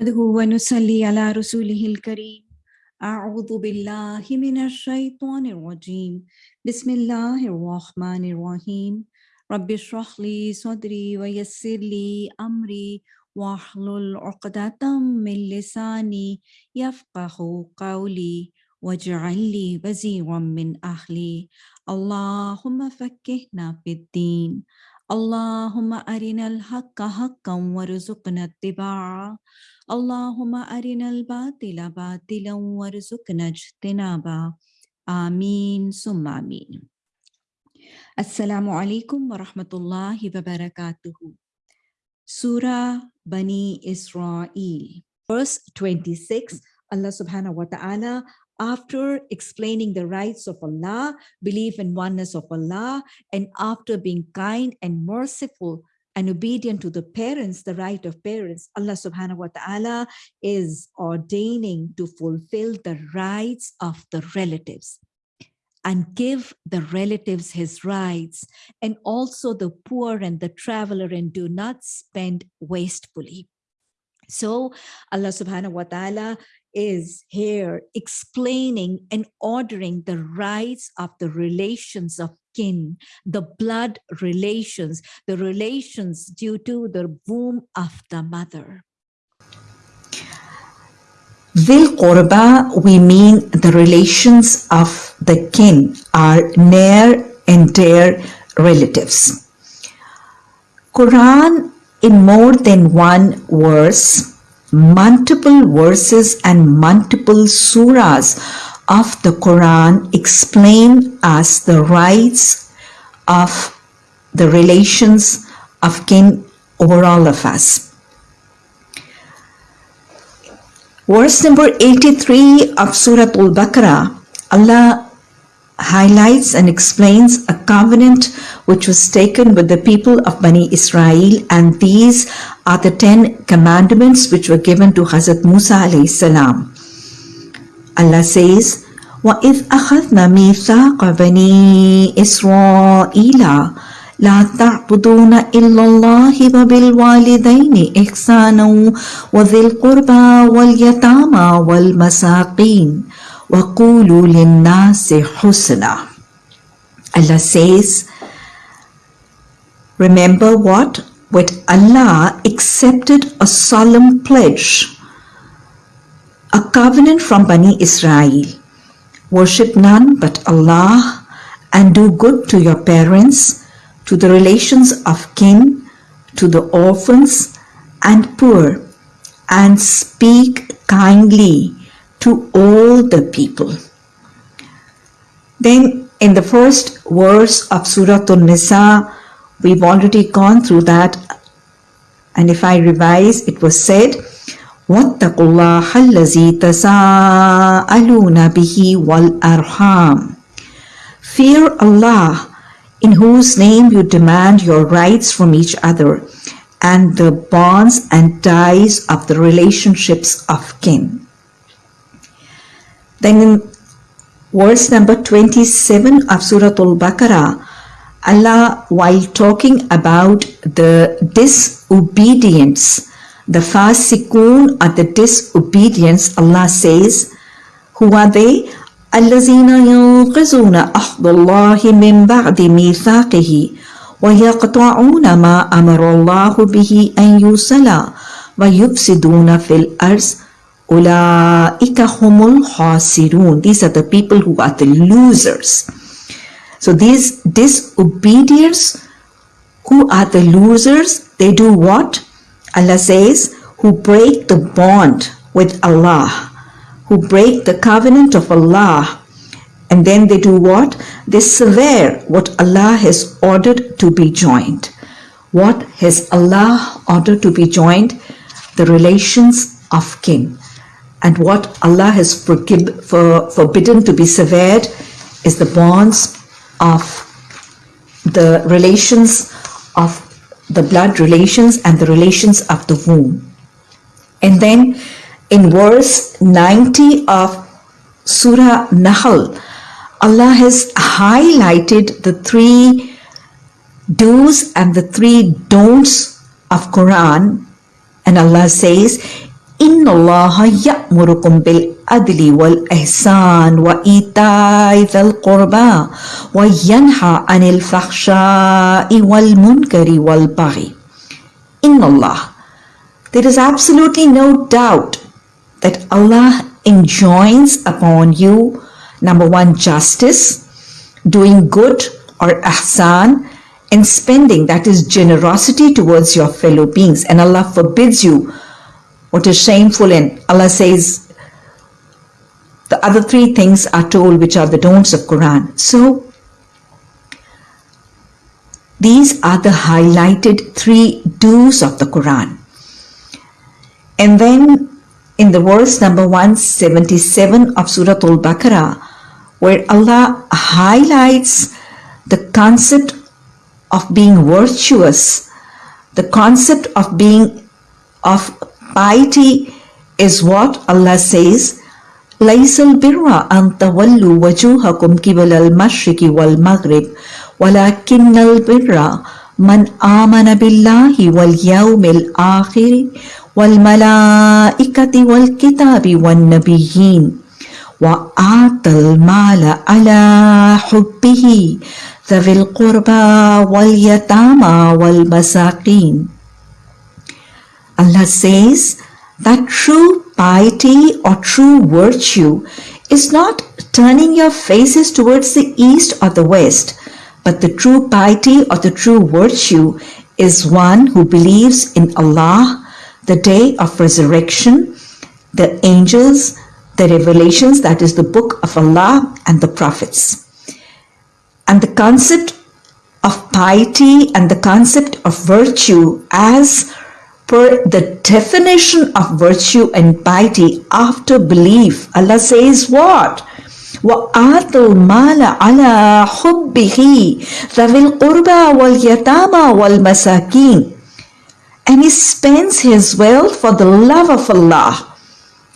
نحمده ونصلي على رسوله الكريم. أعوذ بالله من الشيطان الرجيم. بسم الله الرحمن الرحيم. رب اشرح لي صدري ويسر لي أمري واحلل عقدة من لساني يفقه قولي واجعل لي وزيرا من أهلي. اللهم فكهنا في الدين. اللهم أرنا الحق حقا وارزقنا اتباعه. Allahumma arinal batila batila warzuqna jtinaba. Ameen summa ameen. Assalamu alaikum wa rahmatullahi wa barakatuhu. Surah Bani Israel. Verse 26, Allah subhanahu wa ta'ala after explaining the rights of Allah, belief in oneness of Allah, and after being kind and merciful and obedient to the parents, the right of parents, Allah subhanahu wa ta'ala is ordaining to fulfill the rights of the relatives and give the relatives his rights and also the poor and the traveler and do not spend wastefully. So Allah subhanahu wa ta'ala is here explaining and ordering the rights of the relations of kin, the blood relations, the relations due to the womb of the mother. Dhil Qurba, we mean the relations of the kin, our near and dear relatives. Quran in more than one verse multiple verses and multiple surahs of the Quran explain us the rights of the relations of kin over all of us. Verse number 83 of Surah Al-Baqarah, Allah highlights and explains a covenant which was taken with the people of Bani Israel and these are the 10 commandments which were given to Hazrat Musa alayhi salam. Allah says, وَإِذْ أَخَذْنَا مِيثَاقَ بَنِي إِسْرَائِيلَ لا تعبدون إلا الله وبالوالدين إحسانا وذي القربى واليتامى والمساقين وَقُولُوا لِلنَّاسِ حُسْنًا Allah says, remember what? When Allah accepted a solemn pledge, a covenant from Bani Israel, worship none but Allah and do good to your parents, to the relations of kin, to the orphans and poor, and speak kindly to all the people. Then in the first verse of Surah An-Nisa, we've already gone through that. And if I revise, it was said, وَاتَّقُوا اللَّهَ الَّذِي تَسَاءَلُونَ بِهِ وَالْأَرْحَامِ Fear Allah, in whose name you demand your rights from each other, and the bonds and ties of the relationships of kin. Then in verse number 27 of Surah Al-Baqarah, Allah, while talking about the disobedience, the fasikun or the disobedience, Allah says, who are they? الذين ينقذون أحد الله من بعد ميثاقه ويقطعون ما أمر الله به أن يوصل ويفسدون في الأرض Ulaika humul khasirun. These are the people who are the losers. So these disobedience, who are the losers? They do what? Allah says, who break the bond with Allah, who break the covenant of Allah. And then they do what? They swear what Allah has ordered to be joined. What has Allah ordered to be joined? The relations of kin. And what Allah has for, forbidden to be severed is the bonds of the relations of the blood relations and the relations of the womb. And then in verse 90 of Surah Nahl, Allah has highlighted the three do's and the three don'ts of Quran. And Allah says, إن الله يأمركم بالعدل والإحسان وإيتاء ذي القربى وينهى عن الفحشاء والمنكر والبغي إن الله There is absolutely no doubt that Allah enjoins upon you number one justice doing good or ahsan and spending that is generosity towards your fellow beings and Allah forbids you what is shameful and Allah says the other three things are told which are the don'ts of Quran. So these are the highlighted three do's of the Quran. And then in the verse number 177 of Surah Al-Baqarah where Allah highlights the concept of being virtuous, the concept of being of piety is what Allah says ليس البر أن تولوا وجوهكم قبل المشرق والمغرب ولكن البر من آمن بالله واليوم الآخر والملائكة والكتاب والنبيين وآتى المال على حبه ذوي القربى واليتامى والمساكين Allah says that true piety or true virtue is not turning your faces towards the east or the west, but the true piety or the true virtue is one who believes in Allah, the day of resurrection, the angels, the revelations, that is the book of Allah and the prophets. And the concept of piety and the concept of virtue as per the definition of virtue and piety after belief. Allah says what? وآتوا المال على حبه ذوي القربى واليتامى والمساكين and he spends his wealth for the love of Allah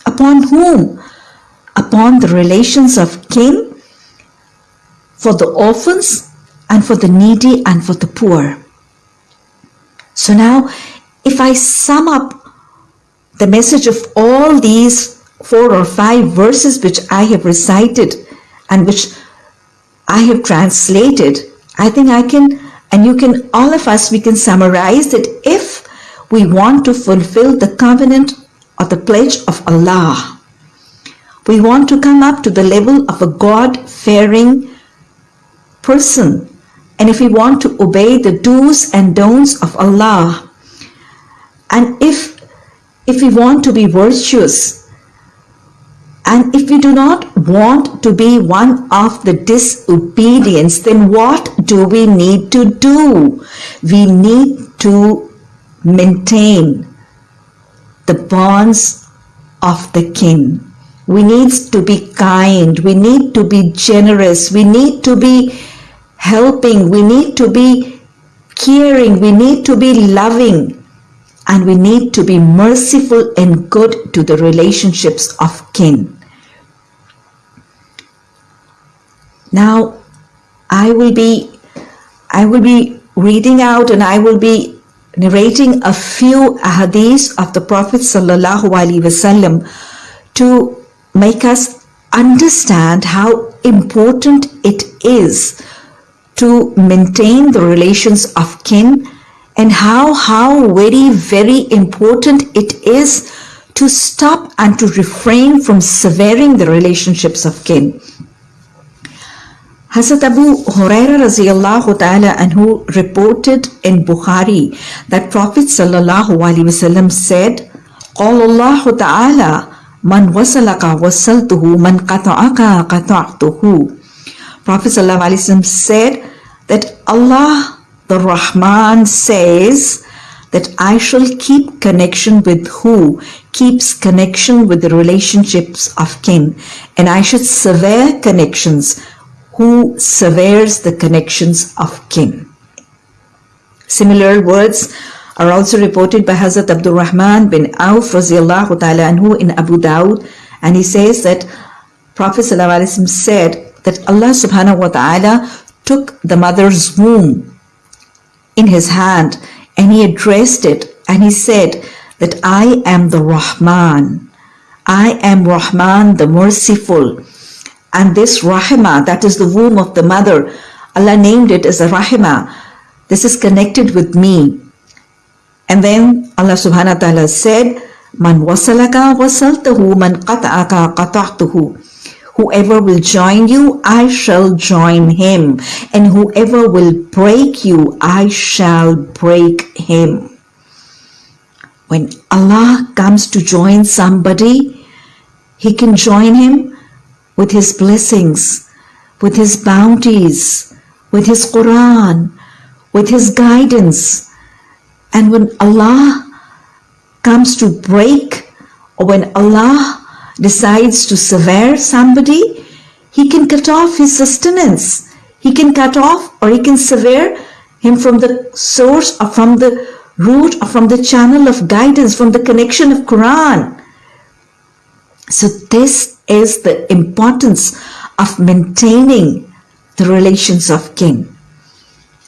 upon whom upon the relations of kin for the orphans and for the needy and for the poor so now if I sum up the message of all these four or five verses which I have recited and which I have translated, I think I can, and you can, all of us, we can summarize that if we want to fulfill the covenant or the pledge of Allah, we want to come up to the level of a God-fearing person. And if we want to obey the do's and don'ts of Allah, and if if we want to be virtuous and if we do not want to be one of the disobedience then what do we need to do? We need to maintain the bonds of the kin we need to be kind. We need to be generous. We need to be helping. We need to be caring. We need to be loving and we need to be merciful and good to the relationships of kin. Now, I will be, I will be reading out and I will be narrating a few ahadith of the Prophet sallallahu alaihi wasallam to make us understand how important it is to maintain the relations of kin and how how very very important it is to stop and to refrain from severing the relationships of kin. Hazrat Abu Huraira radiallahu ta'ala anhu reported in Bukhari that Prophet sallallahu alaihi wasallam said, قال الله تعالى من وصلك وصلته من قطعك قطعته Prophet sallallahu alaihi wasallam said that Allah the Rahman says that I shall keep connection with who keeps connection with the relationships of kin. And I should sever connections. Who severs the connections of kin. Similar words are also reported by Hazrat Abdul Rahman bin Auf ta'ala anhu in Abu Dawud. And he says that Prophet said that Allah subhanahu wa ta'ala took the mother's womb in his hand and he addressed it and he said that I am the Rahman. I am Rahman, the merciful. And this Rahima, that is the womb of the mother, Allah named it as a Rahima. This is connected with me. And then Allah subhanahu wa ta'ala said, Man wasalaka wasaltahu, man qata'aka qata'tuhu. Whoever will join you, I shall join him. And whoever will break you, I shall break him. When Allah comes to join somebody, He can join him with His blessings, with His bounties, with His Quran, with His guidance. And when Allah comes to break, or when Allah decides to sever somebody, He can cut off his sustenance. He can cut off or He can sever him from the source or from the root or from the channel of guidance, from the connection of Quran. So this is the importance of maintaining the relations of kin.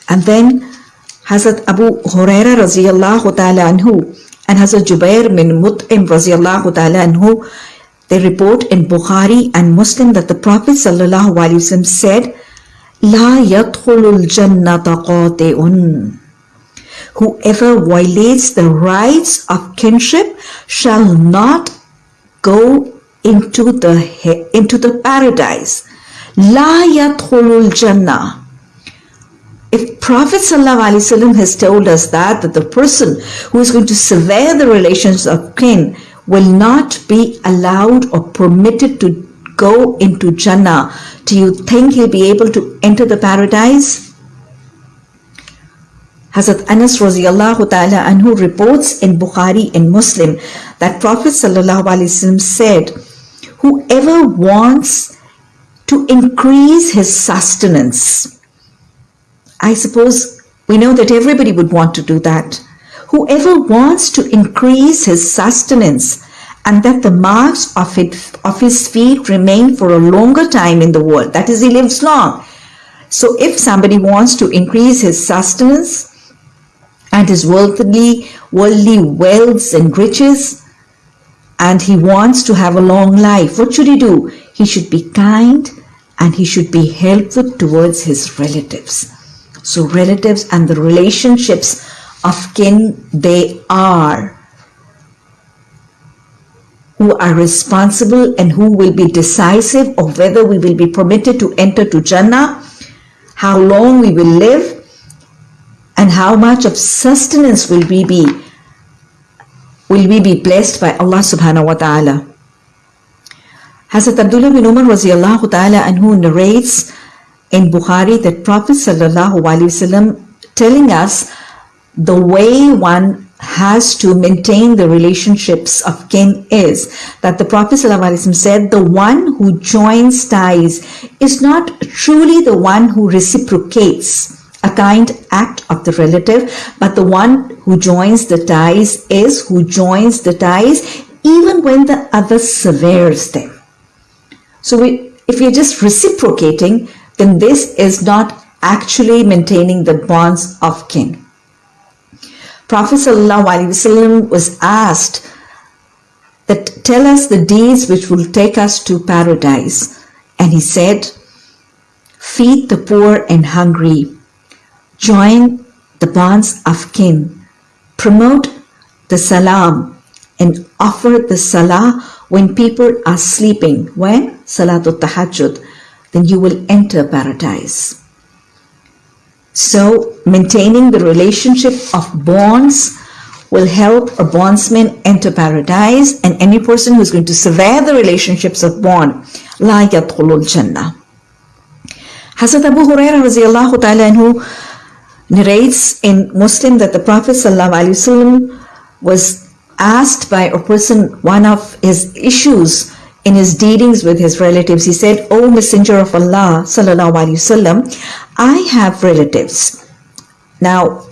And then Hazrat Abu Huraira radiallahu ta'ala anhu and Hazrat Jubair bin Mut'im radiallahu ta'ala anhu, they report in Bukhari and Muslim that the Prophet ﷺ said, La yadkhulul. Whoever violates the rights of kinship shall not go into the, into the paradise. La yadkhulul jannah. If Prophet ﷺ has told us that, that the person who is going to sever the relations of kin will not be allowed or permitted to go into Jannah, do you think he'll be able to enter the paradise? Hazrat Anas ta'ala anhu reports in Bukhari and Muslim that Prophet sallallahu alaihi wasallam said, whoever wants to increase his sustenance, I suppose we know that everybody would want to do that. Whoever wants to increase his sustenance and that the marks of, it, of his feet remain for a longer time in the world, that is, he lives long. So if somebody wants to increase his sustenance, and his worldly, worldly wealths and riches, and he wants to have a long life, what should he do? He should be kind and he should be helpful towards his relatives. So relatives and the relationships of kin, they are who are responsible anhu will be decisive of whether we will be permitted to enter to Jannah, how long we will live, and how much of sustenance will we be will we be blessed by Allah subhanahu wa ta'ala. Hazrat Abdullah bin Umar radiallahu ta'ala and who narrates in Bukhari that Prophet sallallahu alaihi wasallam telling us the way one has to maintain the relationships of kin is that the Prophet ﷺ said, The one who joins ties is not truly the one who reciprocates a kind act of the relative, but the one who joins the ties is who joins the ties even when the other severs them. So we, if we're just reciprocating, then this is not actually maintaining the bonds of kin. Prophet ﷺ was asked that tell us the deeds which will take us to paradise. And he said, feed the poor and hungry, join the bonds of kin, promote the salam, and offer the salah when people are sleeping. When? Salatul Tahajjud. Then you will enter paradise. So, maintaining the relationship of bonds will help a bondsman enter paradise and any person who is going to sever the relationships of bond, la yadkhulul jannah. Hazrat Abu Hurairah anhu narrates in Muslim that the Prophet was asked by a person one of his issues in his dealings with his relatives, he said, O Messenger of Allah, Sallallahu alayhi Wasallam, I have relatives. Now,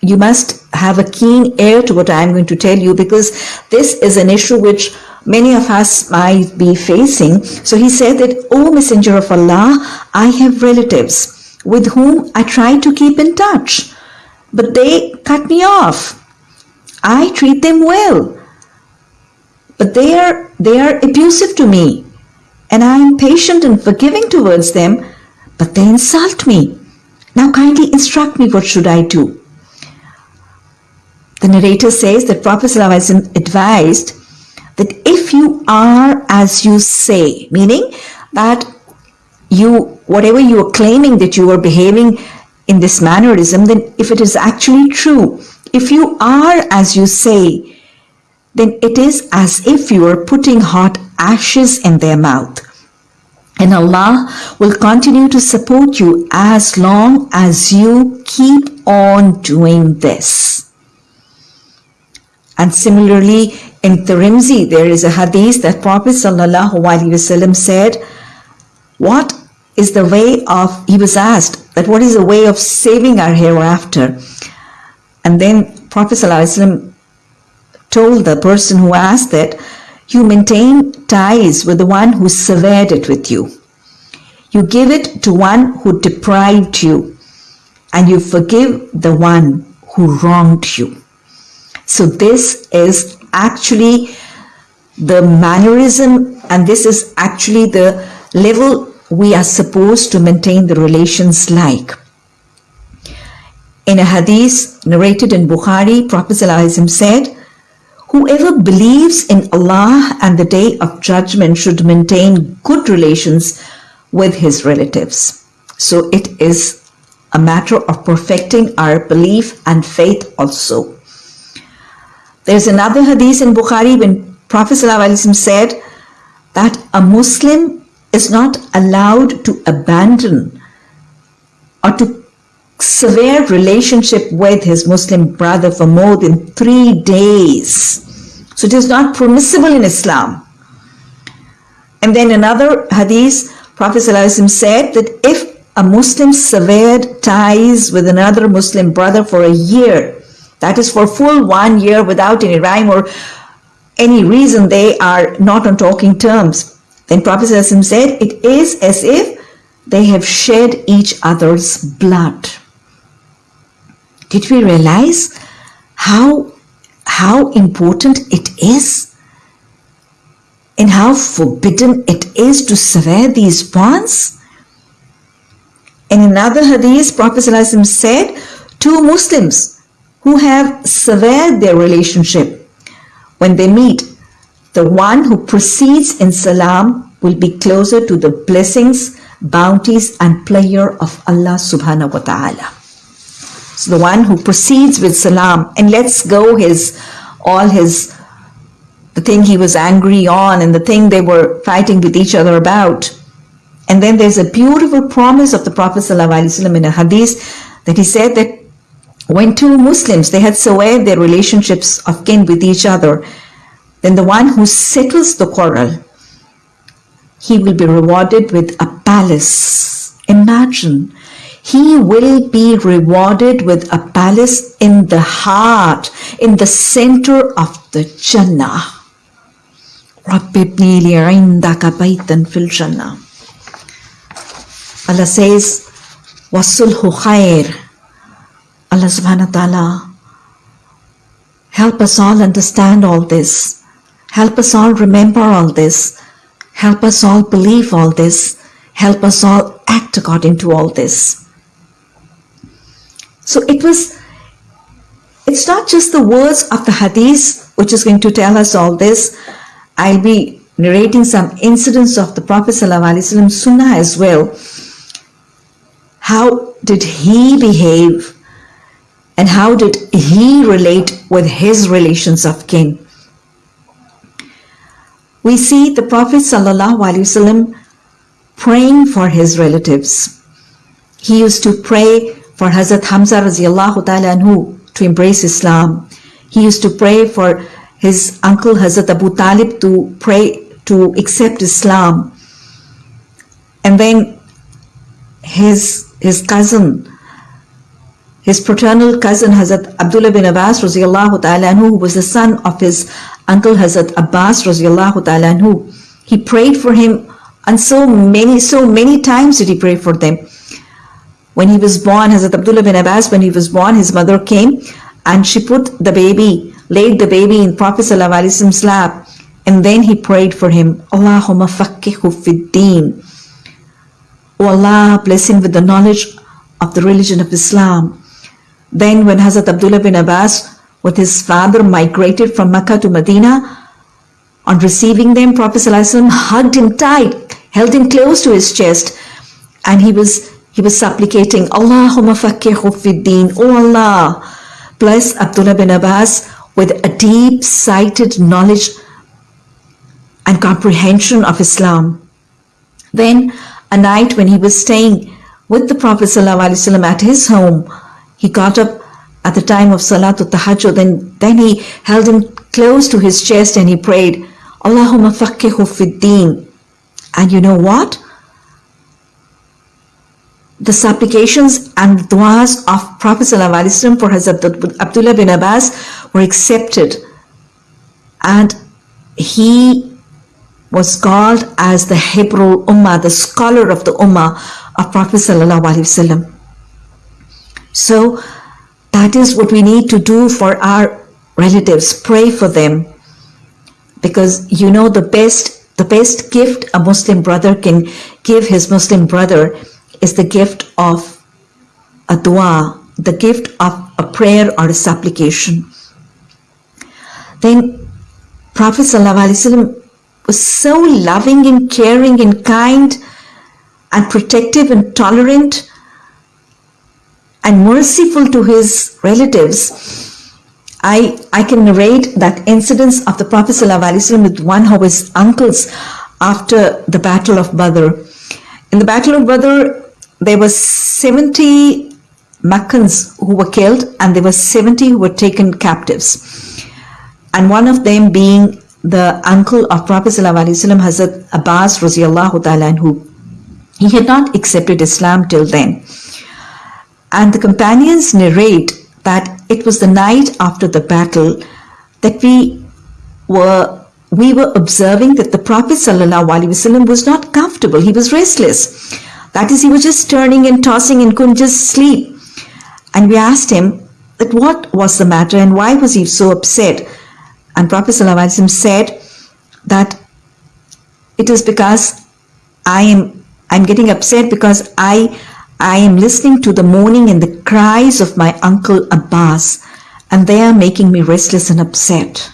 you must have a keen ear to what I am going to tell you because this is an issue which many of us might be facing. So he said that, O Messenger of Allah, I have relatives with whom I try to keep in touch, but they cut me off. I treat them well, but they are, they are abusive to me. And I am patient and forgiving towards them, but they insult me. Now kindly instruct me what should I do. The narrator says that Prophet advised that if you are as you say, meaning that you, whatever you are claiming that you are behaving in this mannerism, then if it is actually true, if you are as you say, then it is as if you are putting hot ashes in their mouth. And Allah will continue to support you as long as you keep on doing this. And similarly, in Tirmidhi, there is a hadith that Prophet ﷺ said, What is the way of, he was asked, that what is the way of saving our hereafter? And then Prophet ﷺ told the person who asked that, you maintain ties with the one who severed it with you. You give it to one who deprived you, and you forgive the one who wronged you. So this is actually the mannerism and this is actually the level we are supposed to maintain the relations like. In a hadith narrated in Bukhari, Prophet said, Whoever believes in Allah and the day of judgment should maintain good relations with his relatives. So it is a matter of perfecting our belief and faith also. There's another hadith in Bukhari when Prophet ﷺ said that a Muslim is not allowed to abandon or to sever relationship with his Muslim brother for more than three days. So it is not permissible in Islam. And then another hadith, Prophet said that if a Muslim severed ties with another Muslim brother for a year, that is for full one year without any rhyme or any reason they are not on talking terms. Then Prophet said, it is as if they have shed each other's blood. Did we realize how, how important it is and how forbidden it is to sever these bonds? In another hadith, Prophet said, two Muslims who have severed their relationship. When they meet, the one who proceeds in salam will be closer to the blessings, bounties and pleasure of Allah subhanahu wa ta'ala. So the one who proceeds with salam and lets go his all his the thing he was angry on and the thing they were fighting with each other about. And then there's a beautiful promise of the Prophet ﷺ in a hadith that he said that when two Muslims, they had severed their relationships of kin with each other, then the one who settles the quarrel, he will be rewarded with a palace. Imagine, he will be rewarded with a palace in the heart, in the center of the Jannah. Allah says, وَالصُّلْحُ خَيْرٌ Allah subhanahu wa ta'ala, help us all understand all this. Help us all remember all this. Help us all believe all this. Help us all act according to all this. So it was, it's not just the words of the hadith which is going to tell us all this. I'll be narrating some incidents of the Prophet ﷺ Sunnah as well. How did he behave and how did he relate with his relations of kin? We see the Prophet ﷺ praying for his relatives. He used to pray for Hazrat Hamza radiallahu ta'ala anhu to embrace Islam. He used to pray for his uncle Hazrat Abu Talib to pray to accept Islam. And then his, his cousin his paternal cousin Hazrat Abdullah bin Abbas radiallahu ta'ala anhu, who was the son of his uncle Hazrat Abbas radiallahu ta'ala anhu, he prayed for him and so many, so many times did he pray for them. When he was born, Hazrat Abdullah bin Abbas, when he was born, his mother came and she put the baby laid the baby in Prophet ﷺ's lap, and then he prayed for him, Allahumma fakkihu fid. O Allah, bless him with the knowledge of the religion of Islam. Then when Hazrat Abdullah bin Abbas with his father migrated from Mecca to Medina, on receiving them, Prophet ﷺ hugged him tight, held him close to his chest, and he was he was supplicating, Allahumma fakkihu fid deen. O Allah, bless Abdullah bin Abbas with a deep-sighted knowledge and comprehension of Islam. Then, a night when he was staying with the Prophet ﷺ at his home, he got up at the time of Salatul Tahajjud and then he held him close to his chest and he prayed, Allahumma fakkihu fid deen. And you know what? The supplications and du'as of Prophet ﷺ for Hazrat Abdullah bin Abbas were accepted. And he was called as the Hibrul Ummah, the scholar of the Ummah of Prophet ﷺ. So that is what we need to do for our relatives, pray for them. Because you know the best the best gift a Muslim brother can give his Muslim brother is the gift of a dua, the gift of a prayer or a supplication. Then Prophet ﷺ was so loving and caring and kind and protective and tolerant and merciful to his relatives. I, I can narrate that incident of the Prophet ﷺ with one of his uncles after the Battle of Badr. In the Battle of Badr, there were 70 Meccans who were killed and there were 70 who were taken captives. And one of them being the uncle of Prophet ﷺ, Hazrat Abbas ta'ala who he had not accepted Islam till then. And the companions narrate that it was the night after the battle that we were we were observing that the Prophet ﷺ was not comfortable. He was restless. That is, he was just turning and tossing and couldn't just sleep. And we asked him that what was the matter and why was he so upset? And Prophet ﷺ said that it is because I am I'm getting upset because I I am listening to the moaning and the cries of my uncle Abbas and they are making me restless and upset.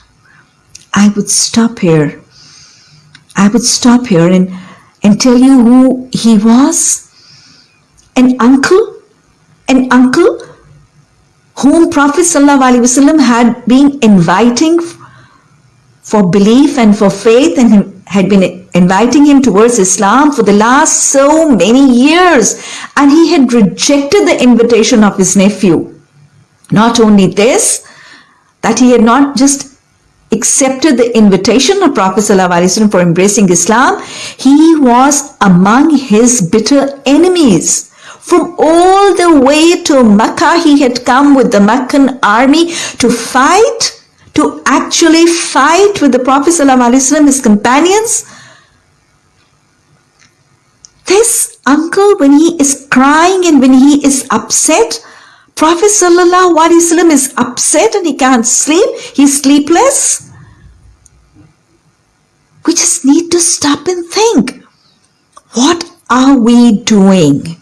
I would stop here. I would stop here and and tell you who he was? An uncle? An uncle whom Prophet ﷺ had been inviting for belief and for faith and had been inviting him towards Islam for the last so many years and he had rejected the invitation of his nephew. Not only this, that he had not just accepted the invitation of Prophet ﷺ for embracing Islam, he was among his bitter enemies. From all the way to Mecca, he had come with the Meccan army to fight, to actually fight with the Prophet ﷺ, his companions. This uncle, when he is crying and when he is upset, Prophet ﷺ is upset and he can't sleep. He's sleepless. We just need to stop and think. What are we doing?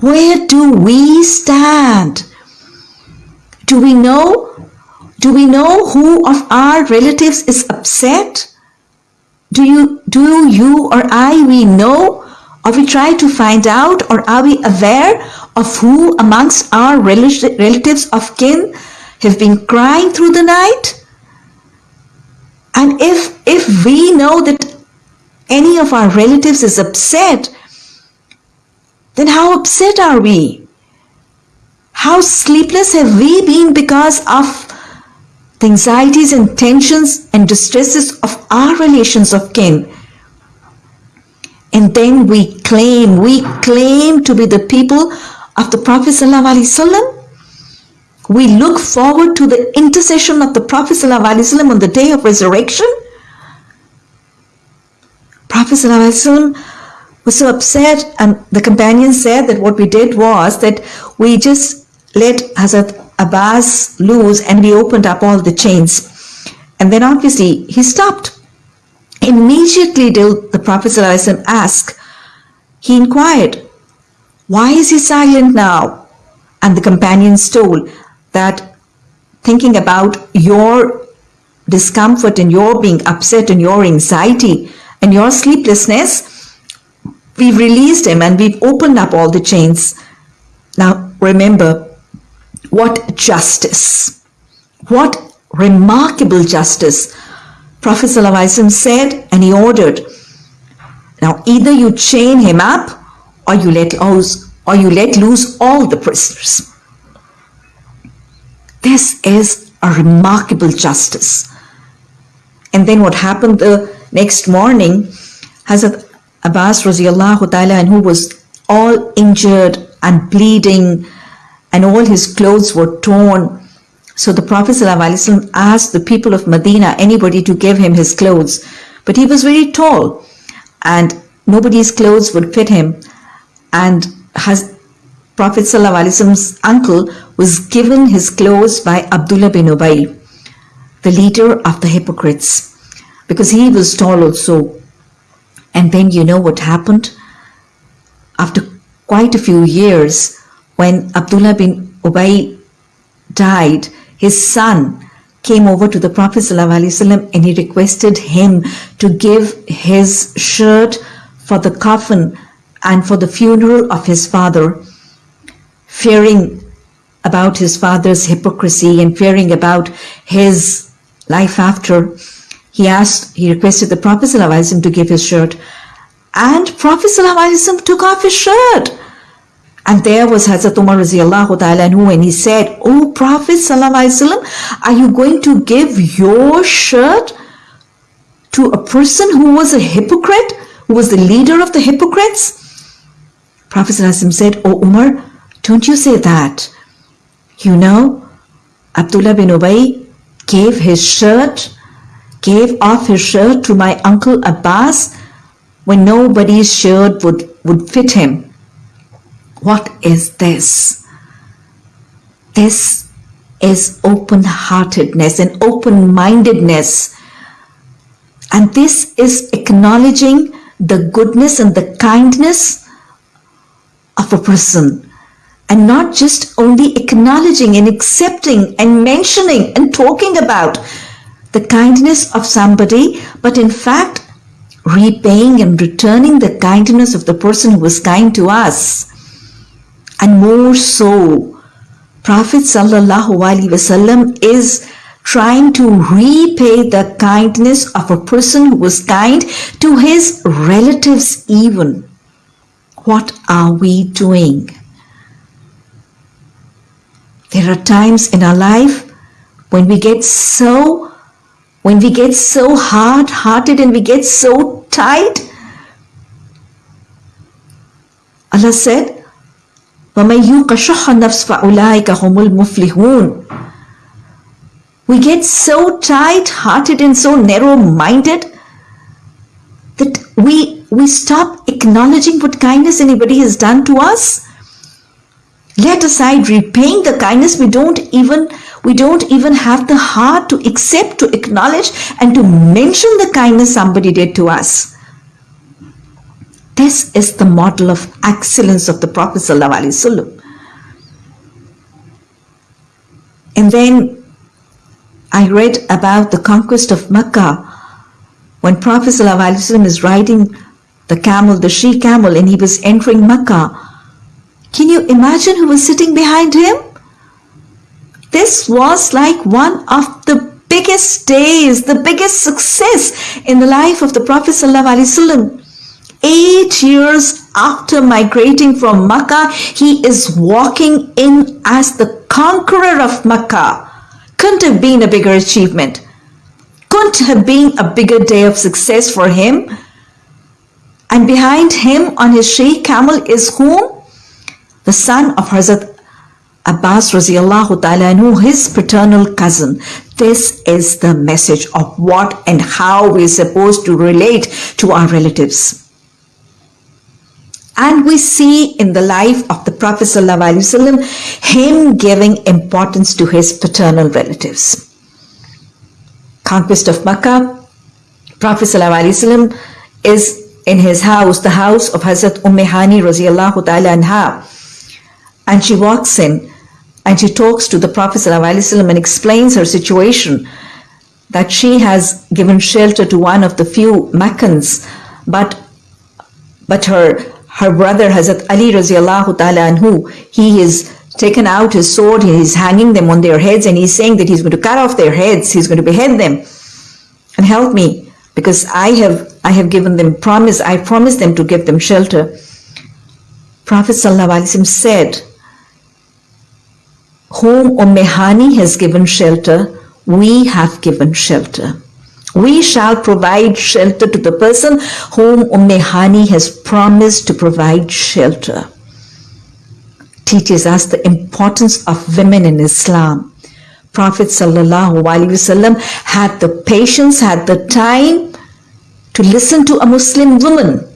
Where do we stand? Do we know? Do we know who of our relatives is upset? Do you, do you or I, we know or we try to find out or are we aware of who amongst our relatives of kin have been crying through the night? And if, if we know that any of our relatives is upset, then how upset are we? How sleepless have we been because of the anxieties and tensions and distresses of our relations of kin? And then we claim, we claim to be the people of the Prophet ﷺ. We look forward to the intercession of the Prophet ﷺ on the day of resurrection. Prophet ﷺ was so upset and the companion said that what we did was that we just let Hazrat Abbas loose and we opened up all the chains. And then obviously he stopped. Immediately did the Prophet ﷺ ask, he inquired, Why is he silent now? And the companions told that thinking about your discomfort and your being upset and your anxiety and your sleeplessness, we've released him and we've opened up all the chains. Now remember, what justice, what remarkable justice. Prophet ﷺ said and he ordered, now either you chain him up or you let loose, or you let loose all the prisoners. This is a remarkable justice. And then what happened the next morning, Hazrat Abbas radiallahu ta'ala anhu was all injured and bleeding and all his clothes were torn. So the Prophet asked the people of Medina, anybody to give him his clothes. But he was very tall and nobody's clothes would fit him. And has Prophet ﷺ's uncle was given his clothes by Abdullah bin Ubay, the leader of the hypocrites, because he was tall also. And then you know what happened? After quite a few years, when Abdullah bin Ubay died, his son came over to the Prophet ﷺ and he requested him to give his shirt for the coffin and for the funeral of his father, fearing about his father's hypocrisy and fearing about his life after. He asked, he requested the Prophet ﷺ to give his shirt. And Prophet ﷺ took off his shirt. And there was Hazrat Umar radiallahu and he said, Oh Prophet sallallahu are you going to give your shirt to a person who was a hypocrite, who was the leader of the hypocrites? Prophet said, Oh Umar, don't you say that. You know, Abdullah bin Ubay gave his shirt, gave off his shirt to my uncle Abbas when nobody's shirt would, would fit him. What is this? This is open heartedness and open mindedness. And this is acknowledging the goodness and the kindness of a person. And not just only acknowledging and accepting and mentioning and talking about the kindness of somebody, but in fact, repaying and returning the kindness of the person who was kind to us and more so Prophet wasallam is trying to repay the kindness of a person who was kind to his relatives even. What are we doing? There are times in our life when we get so when we get so hard-hearted and we get so tight. Allah said, وَمَنْ يُوقَ شُحَّ النَّفْسِ فَأُولَٰئِكَ هُمُ الْمُفْلِحُونَ We get so tight-hearted and so narrow-minded that we, we stop acknowledging what kindness anybody has done to us. Let aside repaying the kindness, we don't even we don't even have the heart to accept, to acknowledge, and to mention the kindness somebody did to us. This is the model of excellence of the Prophet. And then I read about the conquest of Mecca when Prophet is riding the camel, the she camel, and he was entering Mecca. Can you imagine who was sitting behind him? This was like one of the biggest days, the biggest success in the life of the Prophet ﷺ eight years after migrating from Makkah, he is walking in as the conqueror of Makkah. Couldn't have been a bigger achievement. Couldn't have been a bigger day of success for him. And behind him on his sheikh camel is whom? The son of Hazrat Abbas radiallahu ta'ala his paternal cousin. This is the message of what and how we're supposed to relate to our relatives And we see in the life of the Prophet ﷺ him giving importance to his paternal relatives. Conquest of Makkah, Prophet ﷺ is in his house, the house of Hazrat Umm Hani ta'ala anha. And she walks in and she talks to the Prophet ﷺ and explains her situation that she has given shelter to one of the few Meccans, but but her her brother Hazrat Ali radiallahu ta'ala anhu, he is taken out his sword, he is hanging them on their heads and he's saying that he's going to cut off their heads, he's going to behead them. And help me because I have I have given them promise, I promised them to give them shelter. Prophet ﷺ said, whom Umm Hani has given shelter, we have given shelter. We shall provide shelter to the person whom Umm Hani has promised to provide shelter. Teaches us the importance of women in Islam. Prophet wasallam had the patience, had the time to listen to a Muslim woman.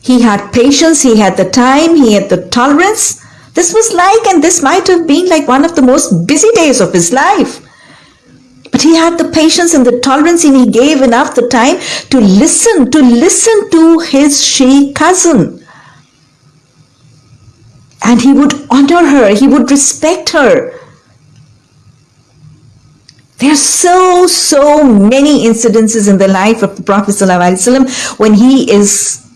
He had patience, he had the time, he had the tolerance. This was like, and this might have been like one of the most busy days of his life. But he had the patience and the tolerance and he gave enough the time to listen, to listen to his she cousin. And he would honor her, he would respect her. There are so, so many incidences in the life of the Prophet ﷺ when he is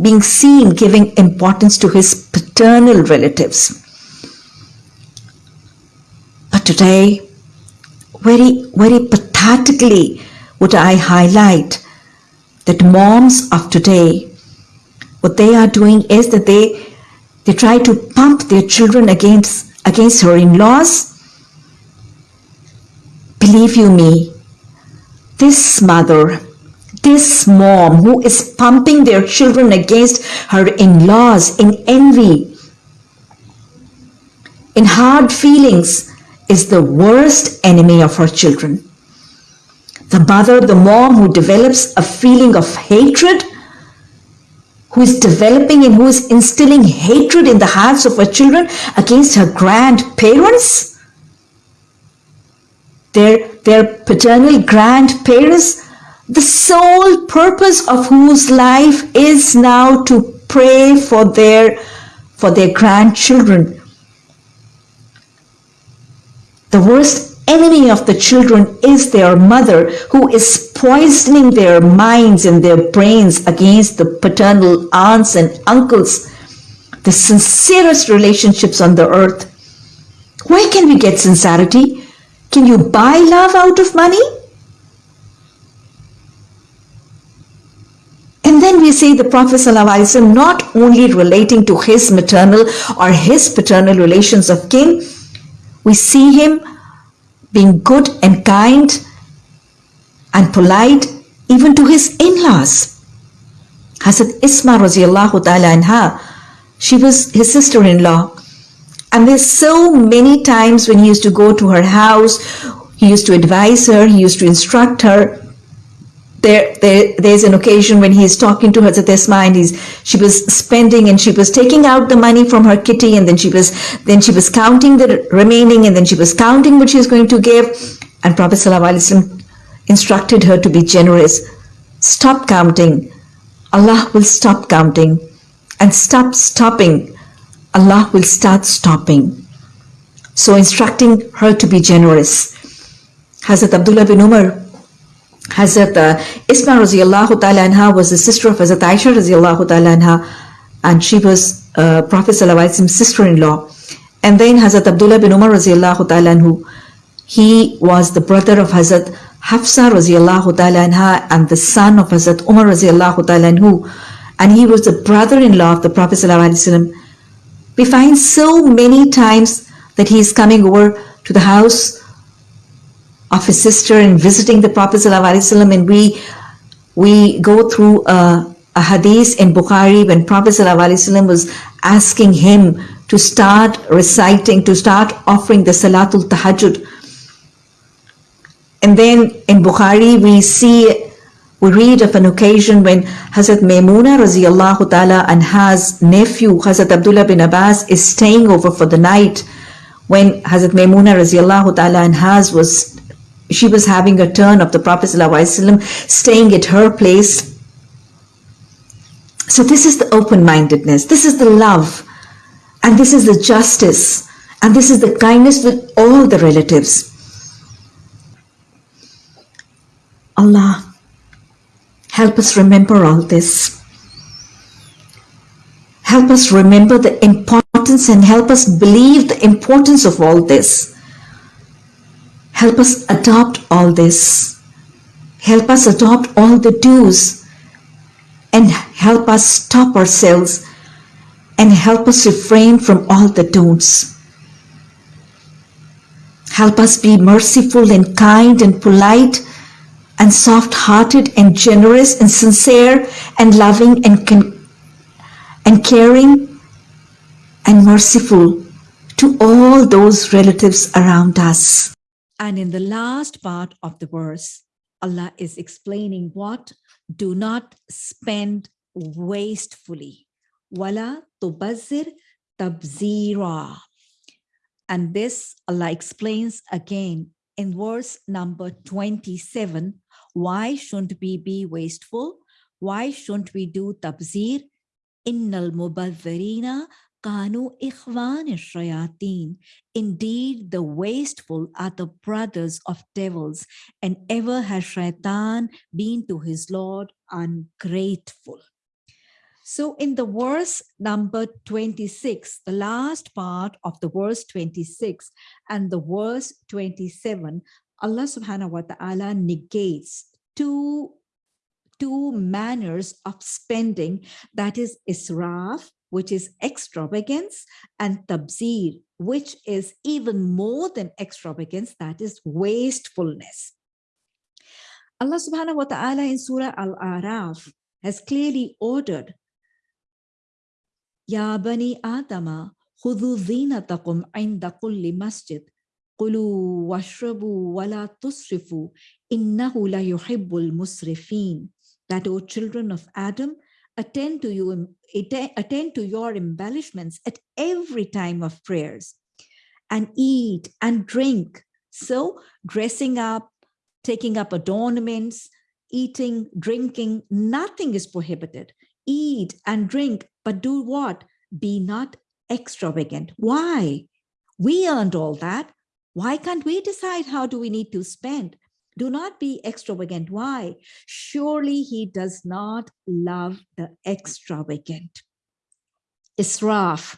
being seen giving importance to his paternal relatives. But today, very, very pathetically would I highlight that moms of today, what they are doing is that they they try to pump their children against against her in-laws. Believe you me, this mother, this mom who is pumping their children against her in-laws in envy, in hard feelings, is the worst enemy of her children. The mother, the mom who develops a feeling of hatred, who is developing and who is instilling hatred in the hearts of her children against her grandparents, their, their paternal grandparents, the sole purpose of whose life is now to pray for their, for their grandchildren, the worst enemy of the children is their mother who is poisoning their minds and their brains against the paternal aunts and uncles, the sincerest relationships on the earth. Where can we get sincerity? Can you buy love out of money? And then we see the Prophet ﷺ not only relating to his maternal or his paternal relations of kin, we see him being good and kind and polite even to his in-laws. Hazrat Isma ta'ala anha, she was his sister-in-law. And there's so many times when he used to go to her house, he used to advise her, he used to instruct her, there, there there's an occasion when he is talking to Hazrat Esma and he's she was spending and she was taking out the money from her kitty and then she was then she was counting the remaining and then she was counting what she was going to give. And Prophet ﷺ instructed her to be generous. Stop counting. Allah will stop counting. And stop stopping. Allah will start stopping. So instructing her to be generous. Hazrat Abdullah bin Umar Hazrat uh, Isma radiallahu ta'ala anha was the sister of Hazrat Aisha radiallahu ta'ala and she was uh, Prophet Salawai's sister-in-law. And then Hazrat Abdullah bin Umar radiallahu ta'ala he was the brother of Hazrat Hafsa radiallahu ta'ala and the son of Hazrat Umar radiallahu ta'ala. And he was the brother-in-law of the Prophet Sallallahu We find so many times that he is coming over to the house of his sister and visiting the Prophet ﷺ and we we go through a, a hadith in Bukhari when Prophet ﷺ was asking him to start reciting, to start offering the Salatul Tahajjud. And then in Bukhari we see We read of an occasion when Hazrat Maimuna radiallahu ta'ala and has nephew Hazrat Abdullah bin Abbas is staying over for the night when Hazrat Maimuna radiallahu ta'ala and has was she was having a turn of the Prophet staying at her place. So this is the open-mindedness, this is the love, and this is the justice, and this is the kindness with all the relatives. Allah, help us remember all this. Help us remember the importance and help us believe the importance of all this. Help us adopt all this. Help us adopt all the do's and help us stop ourselves and help us refrain from all the don'ts. Help us be merciful and kind and polite and soft-hearted and generous and sincere and loving and, and caring and merciful to all those relatives around us. And in the last part of the verse, Allah is explaining what do not spend wastefully. Wala tubazir tabzira. And this Allah explains again in verse number 27. Why shouldn't we be wasteful? Why shouldn't we do tabzir? Innal mubadhirina kanu ikhwan shayateen. Indeed, the wasteful are the brothers of devils, and ever has shaitan been to his Lord ungrateful. So in the verse number 26, the last part of the verse 26 and the verse 27, Allah subhanahu wa ta'ala negates two, two manners of spending, that is israf, which is extravagance, and tabzir, which is even more than extravagance, that is wastefulness. Allah subhanahu wa ta'ala in Surah Al-Araf has clearly ordered Ya bani Adama, khudhu zinatakum inda kulli masjid. Kulu washrabu wala tusrifu. Innahu la yuhibbul musrifin. That, O children of Adam, attend to you, attend to your embellishments at every time of prayers and eat and drink. So dressing up, taking up adornments, eating, drinking, nothing is prohibited. Eat and drink but do what? Be not extravagant. Why? We earned all that. Why can't we decide how do we need to spend? Do not be extravagant. Why? Surely he does not love the extravagant. Israf.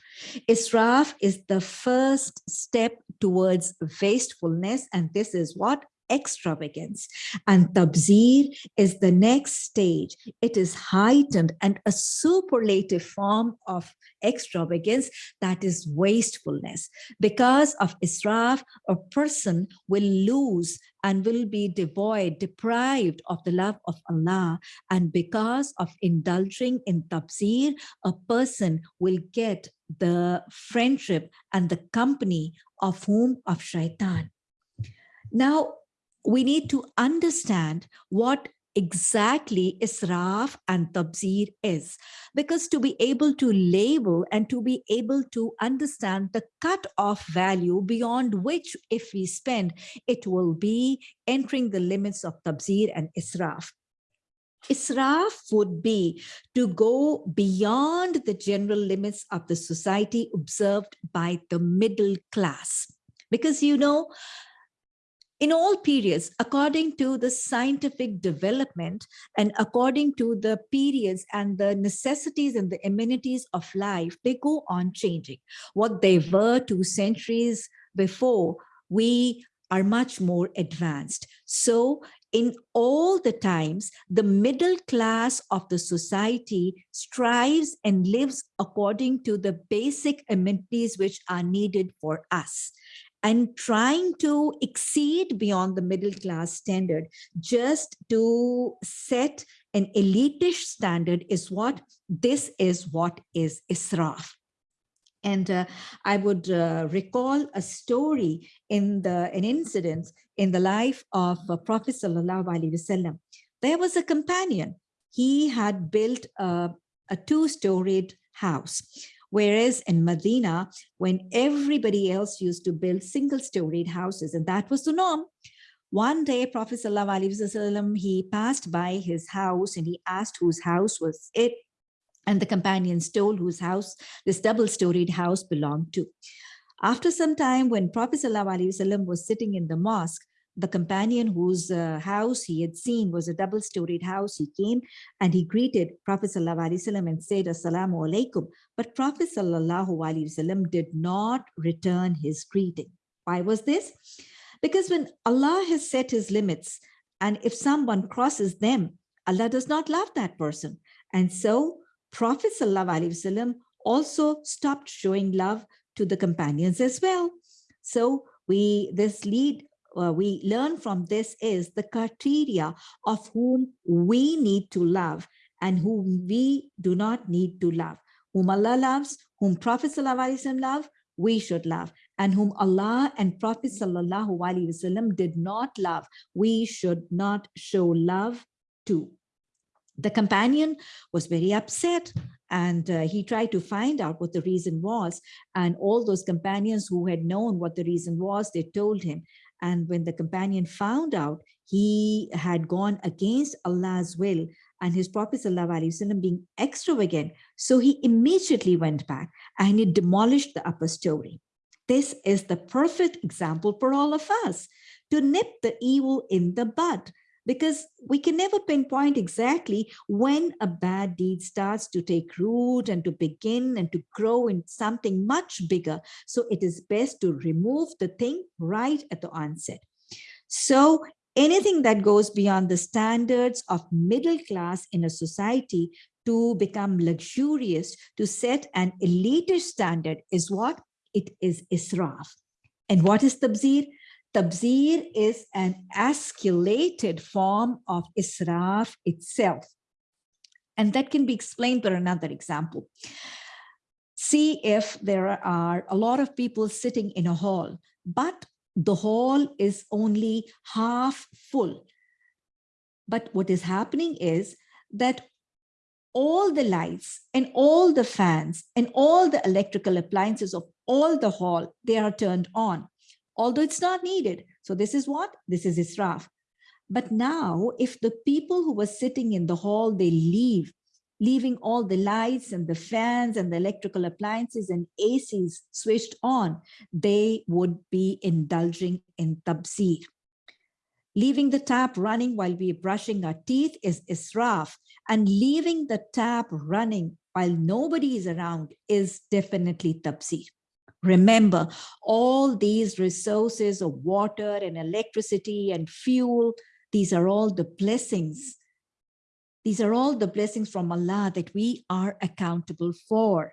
Israf is the first step towards wastefulness. And this is what? extravagance. And tabzir is the next stage. It is heightened and a superlative form of extravagance that is wastefulness. Because of israf, a person will lose and will be devoid, deprived of the love of Allah. And because of indulging in tabzir, a person will get the friendship and the company of whom? Of shaitan. Now, we need to understand what exactly israf and tabzir is because to be able to label and to be able to understand the cut-off value beyond which if we spend it will be entering the limits of tabzir and israf Israf would be to go beyond the general limits of the society observed by the middle class. Because, you know, in all periods, according to the scientific development and according to the periods and the necessities and the amenities of life, they go on changing. What they were two centuries before, we are much more advanced. So in all the times, the middle class of the society strives and lives according to the basic amenities which are needed for us and trying to exceed beyond the middle class standard just to set an elitish standard is what this is what is israf and uh, I would uh, recall a story in the an incident in the life of uh, Prophet Sallallahu Alaihi Wasallam there was a companion. He had built a, a two-storied house. Whereas in Medina, when everybody else used to build single-storied houses, and that was the norm, one day, Prophet ﷺ, he passed by his house and he asked whose house was it. And the companions told whose house this double-storied house belonged to. After some time, when Prophet ﷺ was sitting in the mosque, the companion whose uh, house he had seen was a double-storied house. He came and he greeted Prophet ﷺ and said, Assalamu alaikum. But Prophet ﷺ did not return his greeting. Why was this? Because when Allah has set his limits, and if someone crosses them, Allah does not love that person. And so Prophet ﷺ also stopped showing love to the companions as well. So we this lead uh, we learn from this is the criteria of whom we need to love and whom we do not need to love. Whom Allah loves, whom Prophet ﷺ love, we should love and whom Allah and Prophet sallallahu alaihi wasallam did not love, we should not show love to. The companion was very upset and uh, he tried to find out what the reason was. And all those companions who had known what the reason was, they told him. And when the companion found out, he had gone against Allah's will and his Prophet ﷺ being extravagant. So he immediately went back and he demolished the upper story. This is the perfect example for all of us to nip the evil in the bud because we can never pinpoint exactly when a bad deed starts to take root and to begin and to grow in something much bigger. So it is best to remove the thing right at the onset. So anything that goes beyond the standards of middle class in a society to become luxurious, to set an elitist standard is what? It is israf. And what is tabzir? Tabzir is an escalated form of israf itself. And that can be explained by another example. See if there are a lot of people sitting in a hall, but the hall is only half full. But what is happening is that all the lights and all the fans and all the electrical appliances of all the hall, they are turned on, although it's not needed. So this is what? This is Israf. But now, if the people who were sitting in the hall, they leave, leaving all the lights and the fans and the electrical appliances and ACs switched on, they would be indulging in tabzir. Leaving the tap running while we're brushing our teeth is israf, and leaving the tap running while nobody is around is definitely tabzir. Remember, all these resources of water and electricity and fuel, these are all the blessings. These are all the blessings from Allah that we are accountable for.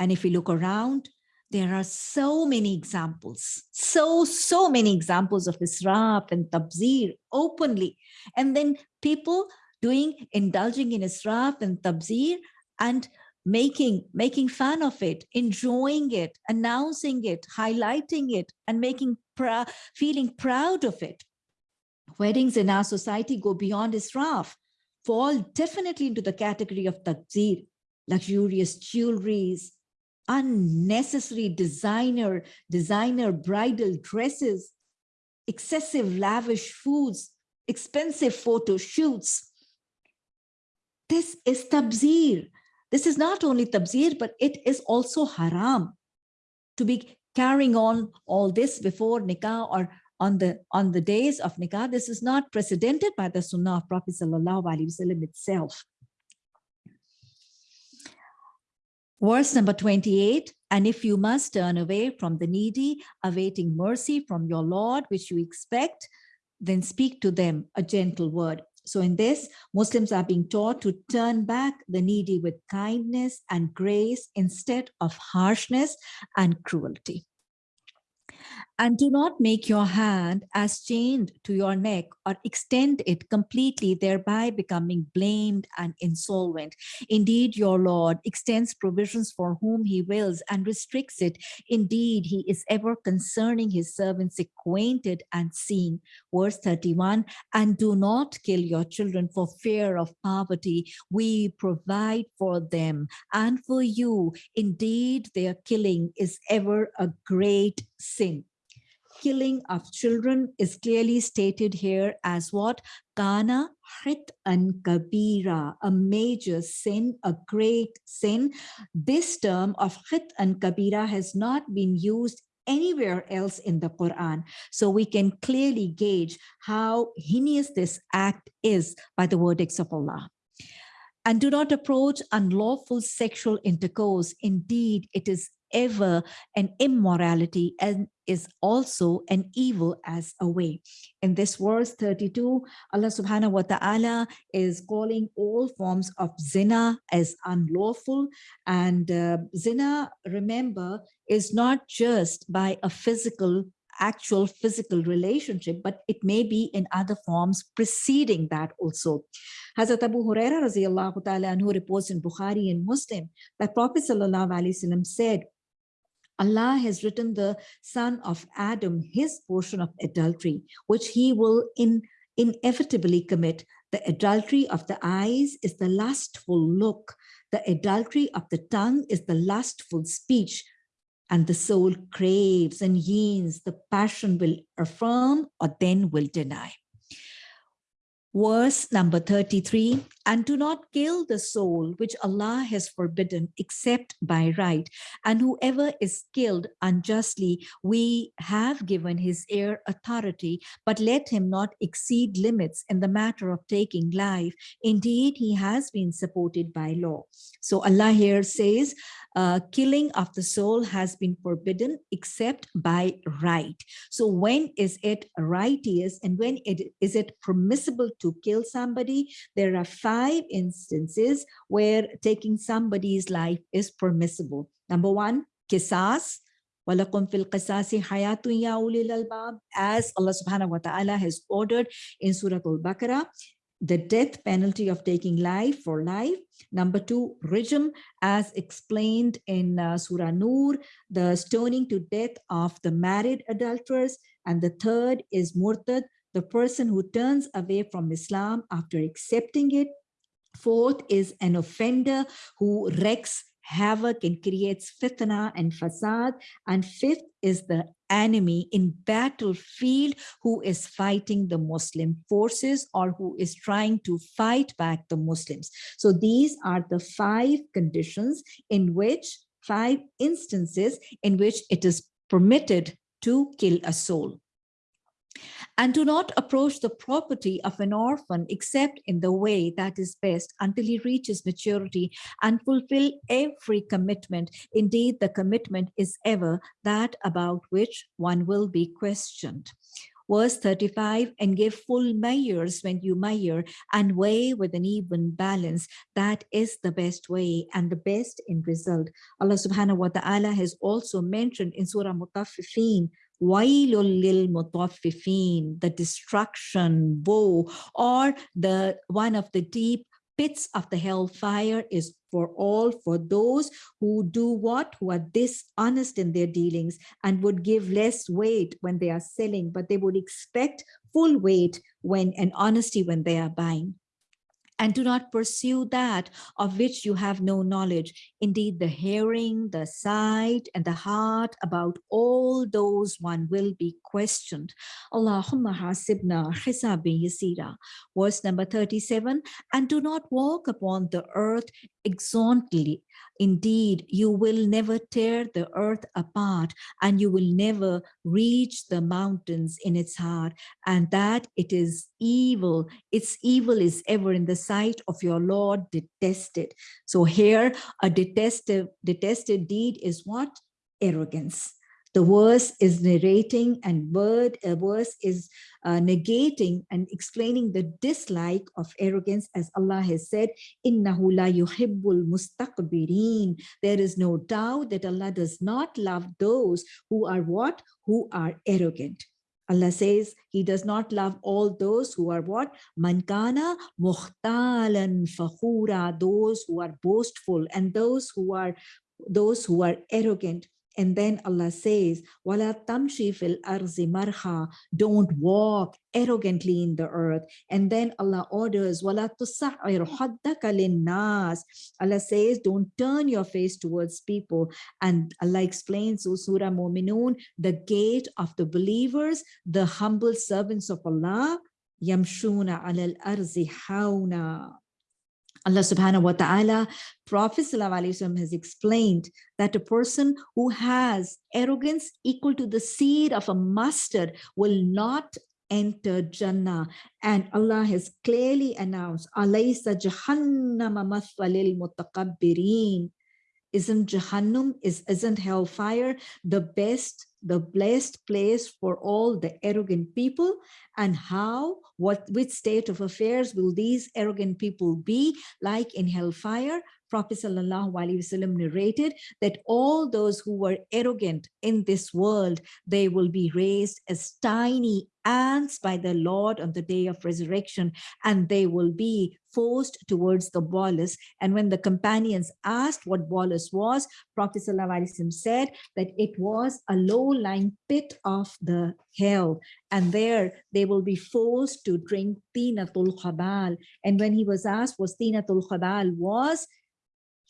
And if we look around, there are so many examples, so, so many examples of Israf and Tabzir openly. And then people doing, indulging in Israf and Tabzir and making making fun of it enjoying it announcing it highlighting it and making pr feeling proud of it. Weddings in our society go beyond israf fall definitely into the category of tabzir luxurious jewelries unnecessary designer designer bridal dresses excessive lavish foods expensive photo shoots. This is tabzir this is not only tabzir, but it is also haram to be carrying on all this before nikah or on the on the days of nikah. This is not precedented by the sunnah of Prophet Sallallahu Alaihi Wasallam itself. Verse number 28, and if you must turn away from the needy, awaiting mercy from your Lord, which you expect, then speak to them a gentle word. So in this, Muslims are being taught to turn back the needy with kindness and grace instead of harshness and cruelty. And do not make your hand as chained to your neck or extend it completely, thereby becoming blamed and insolvent. Indeed, your Lord extends provisions for whom he wills and restricts it. Indeed, he is ever concerning his servants acquainted and seeing. Verse 31, and do not kill your children for fear of poverty. We provide for them and for you. Indeed, their killing is ever a great sin killing of children is clearly stated here as what? Kana hit and kabira, a major sin, a great sin. This term of khit'an kabira has not been used anywhere else in the Quran. So we can clearly gauge how heinous this act is by the verdicts of Allah and do not approach unlawful sexual intercourse. Indeed, it is ever an immorality and is also an evil as a way. In this verse 32, Allah subhanahu wa ta'ala is calling all forms of zina as unlawful. And uh, zina, remember, is not just by a physical actual physical relationship, but it may be in other forms preceding that also. Hazrat Abu Huraira ta'ala anhu reports in Bukhari and Muslim that Prophet sallallahu alaihi wasallam said, Allah has written the son of Adam his portion of adultery, which he will in, inevitably commit. The adultery of the eyes is the lustful look. The adultery of the tongue is the lustful speech. And the soul craves and yearns, the passion will affirm or then will deny. Verse number 33, and do not kill the soul which Allah has forbidden except by right. And whoever is killed unjustly, we have given his heir authority, but let him not exceed limits in the matter of taking life. Indeed, he has been supported by law. So Allah here says, uh, killing of the soul has been forbidden except by right. So when is it righteous and when it is it permissible to kill somebody? There are five instances where taking somebody's life is permissible. Number one, kisas, وَلَكُمْ فِي الْقِسَاسِ حَيَاتٌ يَا أُولِي الْأَلْبَابِ As Allah subhanahu wa ta'ala has ordered in Surah Al-Baqarah, the death penalty of taking life for life. Number two, rijm, as explained in uh, Surah Nur, the stoning to death of the married adulterers. And the third is murtad, the person who turns away from Islam after accepting it. Fourth is an offender who wrecks havoc and creates fitna and fasad. And fifth is the enemy in battlefield who is fighting the Muslim forces or who is trying to fight back the Muslims. So these are the five conditions in which, five instances in which it is permitted to kill a soul and do not approach the property of an orphan except in the way that is best until he reaches maturity and fulfill every commitment. Indeed, the commitment is ever that about which one will be questioned. Verse 35, and give full measures when you measure and weigh with an even balance. That is the best way and the best in result. Allah subhanahu wa ta'ala has also mentioned in Surah Mutaffifin, the destruction, woe, or the one of the deep pits of the hellfire is for all for those who do what? Who are dishonest in their dealings and would give less weight when they are selling but they would expect full weight when and honesty when they are buying and do not pursue that of which you have no knowledge. Indeed, the hearing, the sight, and the heart about all those one will be questioned. Allahumma hasibna hisabin yasira. Verse number 37, and do not walk upon the earth exontly. Indeed, you will never tear the earth apart and you will never reach the mountains in its heart and that it is evil. Its evil is ever in the sight of your Lord detested. So here a detested, detested deed is what? Arrogance. The verse is narrating and word a verse is uh, negating and explaining the dislike of arrogance as Allah has said, Innahu la yuhibbul mustakbirin. There is no doubt that Allah does not love those who are what? Who are arrogant. Allah says he does not love all those who are what? Mankana muhtalan fakhura, those who are boastful and those who are those who are arrogant. And then Allah says, Wala tamshi fil arzi marha, don't walk arrogantly in the earth. And then Allah orders, Wala tusa'ir haddaka nas. Allah says, don't turn your face towards people. And Allah explains, O Surah Mu'minun, the gate of the believers, the humble servants of Allah, yamshuna alal arzi hauna. Allah subhanahu wa ta'ala, Prophet has explained that a person who has arrogance equal to the seed of a mustard will not enter Jannah. And Allah has clearly announced, Alaysa jahannama mutakabbirin. Isn't Jahannam, is, isn't hellfire the best the blessed place for all the arrogant people and how what which state of affairs will these arrogant people be? Like in hellfire prophet wasallam narrated that all those who were arrogant in this world they will be raised as tiny ants by the Lord on the day of resurrection, and they will be forced towards the bolus. And when the companions asked what bolus was, Prophet said that it was a low-lying pit of the hell. And there they will be forced to drink tinatul khabal. And when he was asked what tinatul khabal was,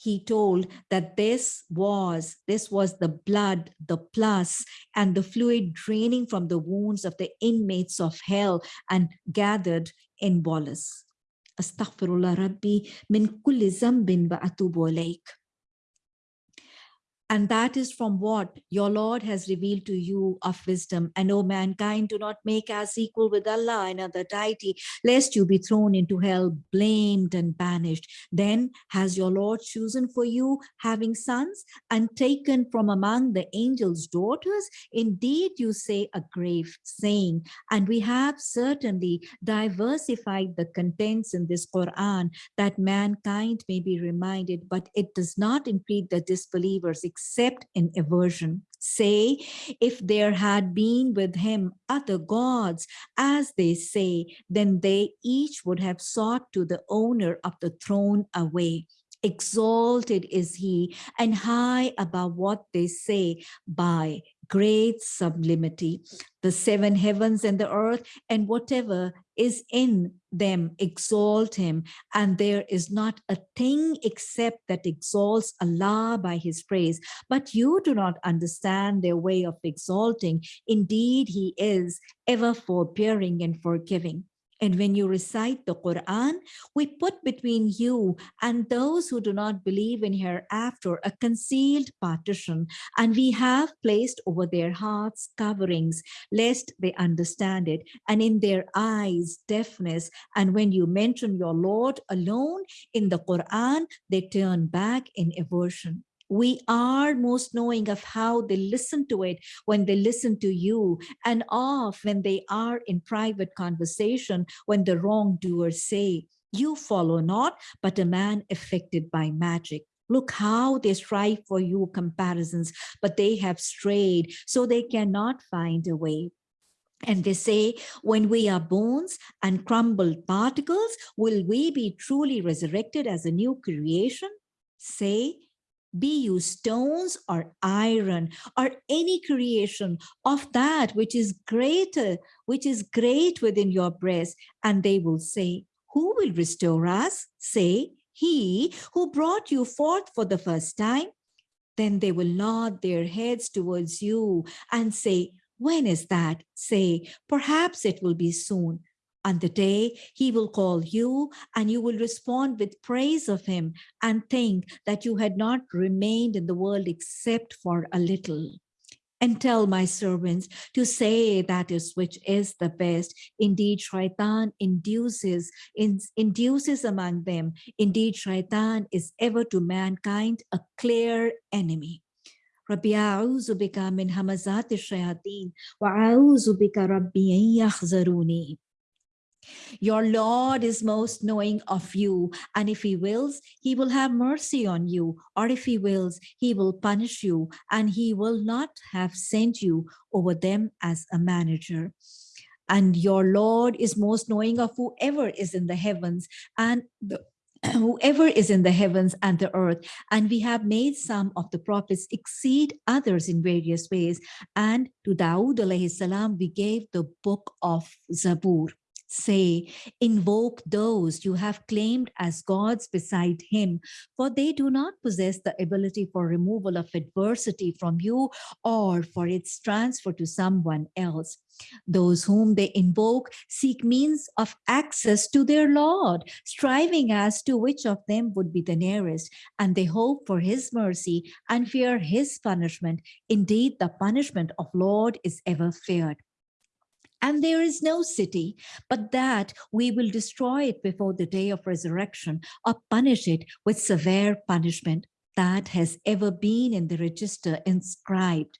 he told that this was this was the blood the plus and the fluid draining from the wounds of the inmates of hell and gathered in bolus astaghfirullah rabbi min kulli zambin wa atubu and that is from what your Lord has revealed to you of wisdom. And O mankind, do not make us equal with Allah and other deity, lest you be thrown into hell, blamed and banished. Then has your Lord chosen for you having sons and taken from among the angels' daughters? Indeed, you say a grave saying, and we have certainly diversified the contents in this Quran that mankind may be reminded, but it does not impede the disbelievers except in aversion. Say, if there had been with him other gods, as they say, then they each would have sought to the owner of the throne away. Exalted is he and high above what they say by great sublimity. The seven heavens and the earth and whatever is in them exalt him. And there is not a thing except that exalts Allah by his praise. But you do not understand their way of exalting. Indeed, he is ever forbearing and forgiving. And when you recite the Quran, we put between you and those who do not believe in hereafter a concealed partition, and we have placed over their hearts coverings, lest they understand it, and in their eyes deafness. And when you mention your Lord alone in the Quran, they turn back in aversion we are most knowing of how they listen to it when they listen to you and of when they are in private conversation when the wrongdoers say you follow not but a man affected by magic Look how they strive for you comparisons, but they have strayed, so they cannot find a way. And they say, when we are bones and crumbled particles, will we be truly resurrected as a new creation? Say, be you stones or iron or any creation of that which is greater, which is great within your breast. And they will say, who will restore us? Say, he who brought you forth for the first time. Then they will nod their heads towards you and say, when is that? Say, perhaps it will be soon. On the day he will call you and you will respond with praise of him and think that you had not remained in the world except for a little. And tell my servants to say that is which is the best. Indeed, Shaitan induces, in, induces among them. Indeed, Shaitan is ever to mankind a clear enemy. ربي أعوذ بك من همزات الشياطين وأعوذ بك ربي أن يحضروني your Lord is most knowing of you, and if He wills, He will have mercy on you, or if He wills, He will punish you, and He will not have sent you over them as a manager. And your Lord is most knowing of whoever is in the heavens and the whoever is in the heavens and the earth. And we have made some of the prophets exceed others in various ways. And to Dawood alayhi salam, we gave the book of Zabur say, invoke those you have claimed as gods beside him, for they do not possess the ability for removal of adversity from you or for its transfer to someone else. Those whom they invoke seek means of access to their Lord, striving as to which of them would be the nearest, and they hope for his mercy and fear his punishment. Indeed, the punishment of Lord is ever feared and there is no city, but that we will destroy it before the day of resurrection or punish it with severe punishment that has ever been in the register inscribed.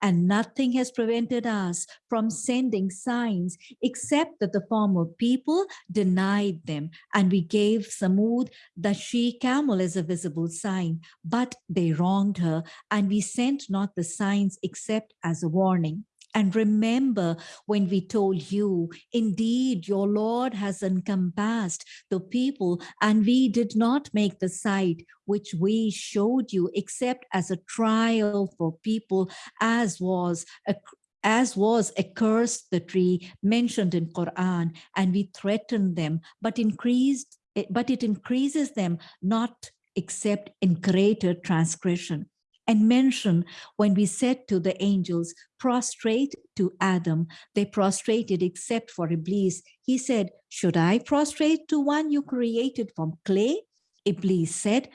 And nothing has prevented us from sending signs except that the former people denied them. And we gave Samud the she camel as a visible sign, but they wronged her. And we sent not the signs except as a warning. And remember when we told you, indeed, your Lord has encompassed the people, and we did not make the sight which we showed you, except as a trial for people, as was a as was accursed the tree mentioned in Quran, and we threatened them, but increased, but it increases them not except in greater transgression and mention when we said to the angels, prostrate to Adam, they prostrated except for Iblis. He said, should I prostrate to one you created from clay? Iblis said,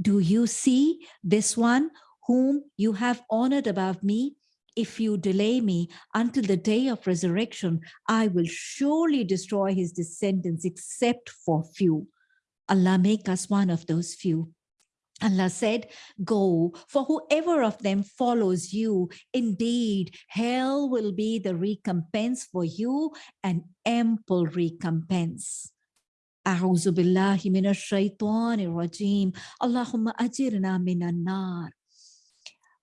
do you see this one whom you have honored above me? If you delay me until the day of resurrection, I will surely destroy his descendants except for few. Allah make us one of those few. Allah said, go, for whoever of them follows you, indeed, hell will be the recompense for you, an ample recompense. أعوذ بالله من الشيطان الرجيم اللهم أجرنا من النار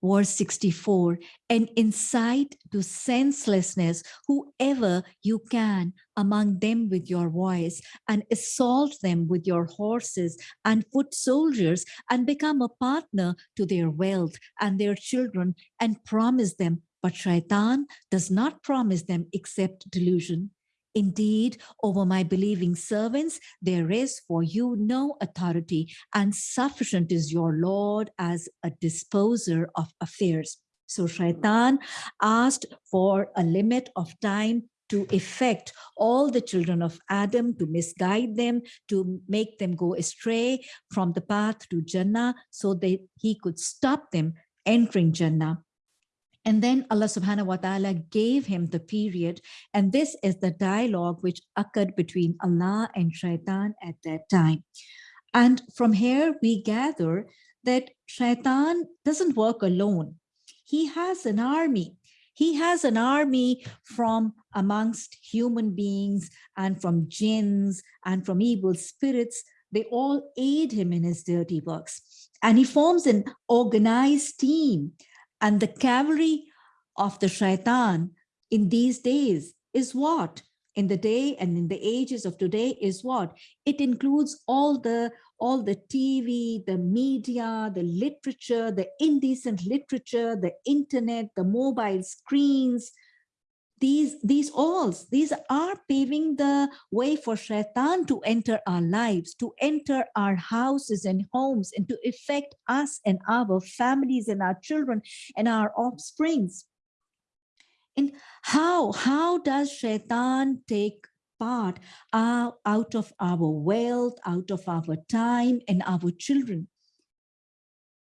verse 64, and incite to senselessness whoever you can among them with your voice, and assault them with your horses and foot soldiers, and become a partner to their wealth and their children, and promise them. But shaitan does not promise them except delusion. Indeed, over my believing servants, there is for you no authority, and sufficient is your Lord as a disposer of affairs. So Shaitan asked for a limit of time to effect all the children of Adam, to misguide them, to make them go astray from the path to Jannah so that he could stop them entering Jannah. And then Allah subhanahu wa ta'ala gave him the period. And this is the dialogue which occurred between Allah and shaitan at that time. And from here, we gather that shaitan doesn't work alone. He has an army. He has an army from amongst human beings and from jinns and from evil spirits. They all aid him in his dirty works. And he forms an organized team and the cavalry of the shaitan in these days is what? In the day and in the ages of today is what? It includes all the all the TV, the media, the literature, the indecent literature, the internet, the mobile screens, these these alls these are paving the way for shaitan to enter our lives to enter our houses and homes and to affect us and our families and our children and our offsprings. And how how does shaitan take part uh, out of our wealth out of our time and our children?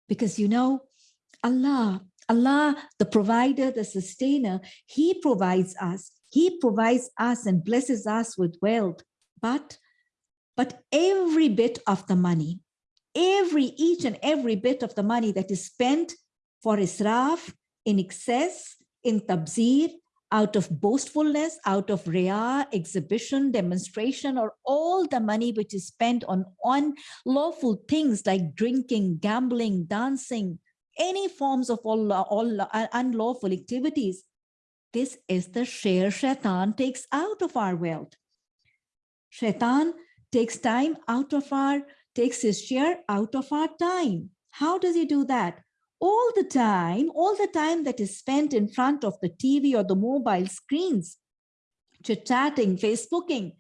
Because you know allah Allah, the provider, the sustainer, he provides us. He provides us and blesses us with wealth. But, but every bit of the money, every, each and every bit of the money that is spent for israf, in excess, in tabzir, out of boastfulness, out of riyah, exhibition, demonstration, or all the money which is spent on unlawful things like drinking, gambling, dancing, any forms of all, all unlawful activities. This is the share shaitan takes out of our wealth. Shaitan takes time out of our, takes his share out of our time. How does he do that? All the time, all the time that is spent in front of the TV or the mobile screens, chit-chatting, Facebooking,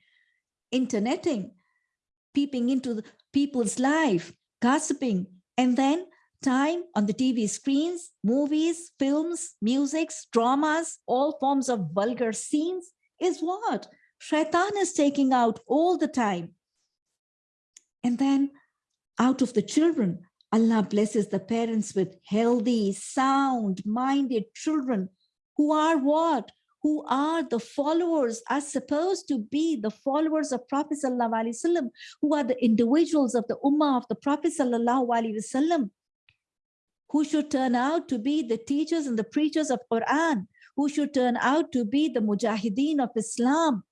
interneting, peeping into the people's life, gossiping, and then time on the TV screens, movies, films, musics, dramas, all forms of vulgar scenes is what? Shaitan is taking out all the time. And then out of the children, Allah blesses the parents with healthy, sound-minded children who are what? Who are the followers, are supposed to be the followers of Prophet Sallallahu Alaihi Wasallam, who are the individuals of the Ummah of the Prophet Sallallahu Alaihi Wasallam who should turn out to be the teachers and the preachers of Quran, who should turn out to be the mujahideen of Islam,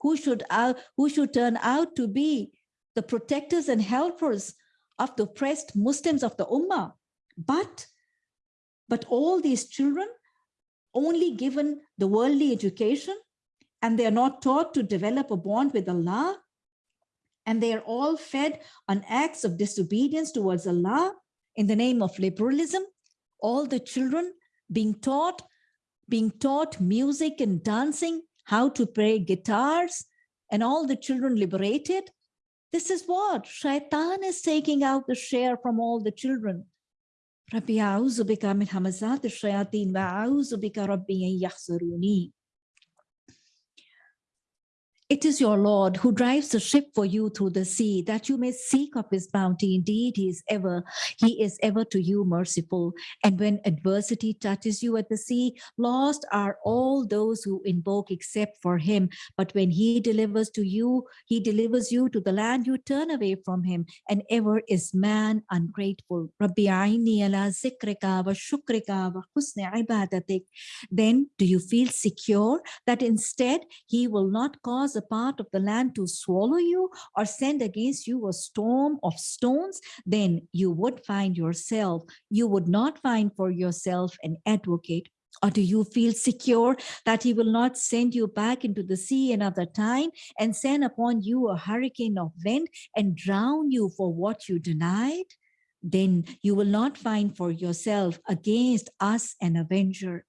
who should, uh, who should turn out to be the protectors and helpers of the oppressed Muslims of the Ummah. But, but all these children only given the worldly education and they are not taught to develop a bond with Allah and they are all fed on acts of disobedience towards Allah in the name of liberalism, all the children being taught, being taught music and dancing, how to play guitars, and all the children liberated. This is what shaitan is taking out the share from all the children. It is your Lord who drives the ship for you through the sea, that you may seek of his bounty. Indeed, he is ever, he is ever to you merciful. And when adversity touches you at the sea, lost are all those who invoke except for him. But when he delivers to you, he delivers you to the land, you turn away from him. And ever is man ungrateful. Then do you feel secure that instead he will not cause a part of the land to swallow you or send against you a storm of stones, then you would find yourself, you would not find for yourself an advocate or do you feel secure that he will not send you back into the sea another time and send upon you a hurricane of wind and drown you for what you denied? Then you will not find for yourself against us an avenger.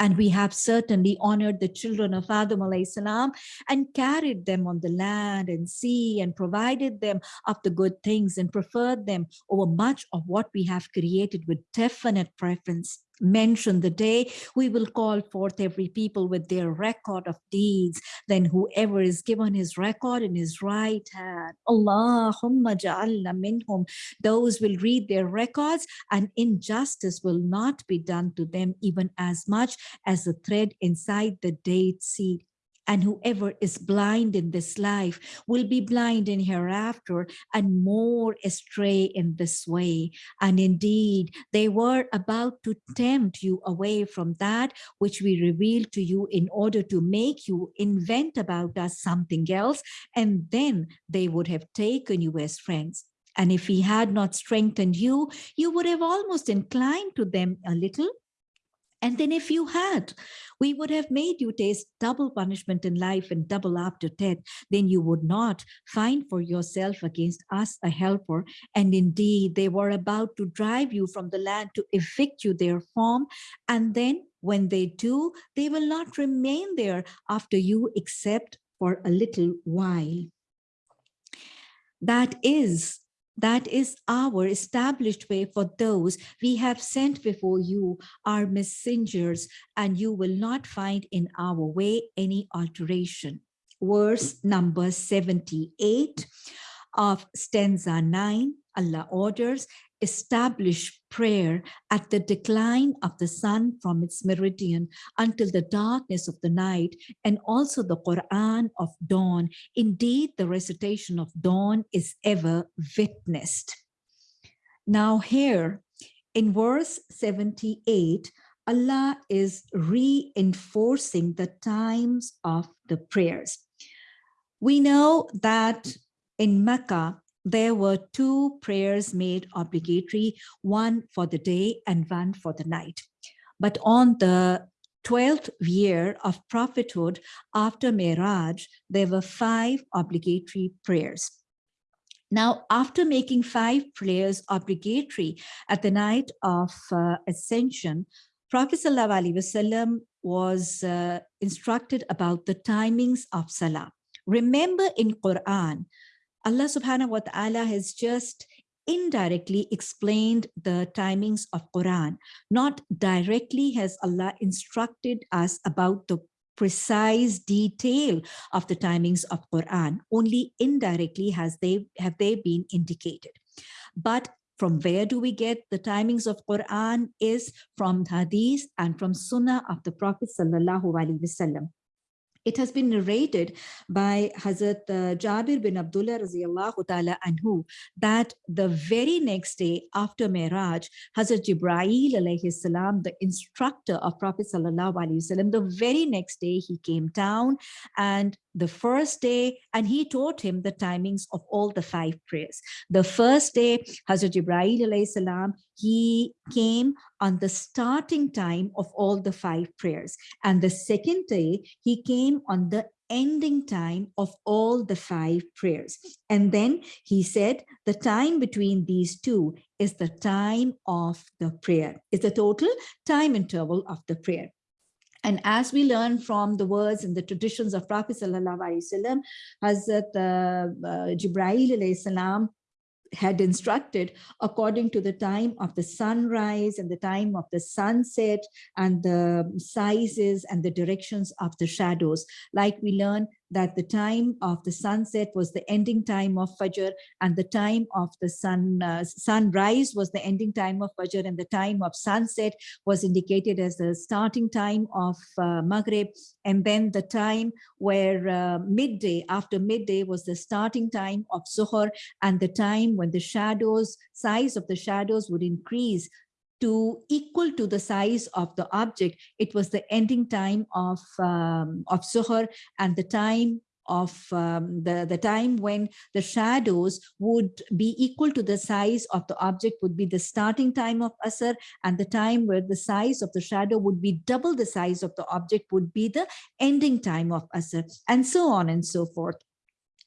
And we have certainly honored the children of Adam salam and carried them on the land and sea and provided them of the good things and preferred them over much of what we have created with definite preference mention the day we will call forth every people with their record of deeds. Then whoever is given his record in his right hand allahumma ja'alna minhum those will read their records and injustice will not be done to them even as much as the thread inside the date seed and whoever is blind in this life will be blind in hereafter and more astray in this way. And indeed, they were about to tempt you away from that which we revealed to you in order to make you invent about us something else. And then they would have taken you as friends. And if he had not strengthened you, you would have almost inclined to them a little and then if you had, we would have made you taste double punishment in life and double after death. Then you would not find for yourself against us a helper. And indeed, they were about to drive you from the land to evict you therefrom. And then when they do, they will not remain there after you except for a little while. That is that is our established way for those we have sent before you, our messengers, and you will not find in our way any alteration. Verse number 78 of stanza 9, Allah orders, establish prayer at the decline of the sun from its meridian until the darkness of the night and also the Quran of dawn. Indeed, the recitation of dawn is ever witnessed. Now here in verse 78, Allah is reinforcing the times of the prayers. We know that in Mecca, there were two prayers made obligatory, one for the day and one for the night. But on the 12th year of prophethood after Miraj, there were five obligatory prayers. Now, after making five prayers obligatory at the night of uh, ascension, Prophet ﷺ was uh, instructed about the timings of Salah. Remember in Quran, Allah subhanahu wa ta'ala has just indirectly explained the timings of Quran. Not directly has Allah instructed us about the precise detail of the timings of Quran. Only indirectly has they have they been indicated. But from where do we get the timings of Quran is from Hadith and from Sunnah of the Prophet Sallallahu Alaihi Wasallam. It has been narrated by Hazrat uh, Jabir bin Abdullah radiallahu ta'ala anhu that the very next day after Miraj, Hazrat Jibreel alayhi salam, the instructor of Prophet sallallahu alayhi the very next day he came down and the first day and he taught him the timings of all the five prayers. The first day, Hazrat alayhi salam, he came on the starting time of all the five prayers. And the second day, he came on the ending time of all the five prayers. And then he said the time between these two is the time of the prayer, is the total time interval of the prayer. And as we learn from the words and the traditions of Prophet Sallallahu Wasallam, Hazrat uh, uh, Jibreel had instructed according to the time of the sunrise and the time of the sunset and the sizes and the directions of the shadows. Like we learn that the time of the sunset was the ending time of Fajr and the time of the sun uh, sunrise was the ending time of Fajr and the time of sunset was indicated as the starting time of uh, Maghrib. And then the time where uh, midday after midday was the starting time of Zuhr and the time when the shadows size of the shadows would increase to equal to the size of the object. It was the ending time of, um, of Zuhr and the time of um, the, the time when the shadows would be equal to the size of the object would be the starting time of Asr and the time where the size of the shadow would be double the size of the object would be the ending time of Asr and so on and so forth.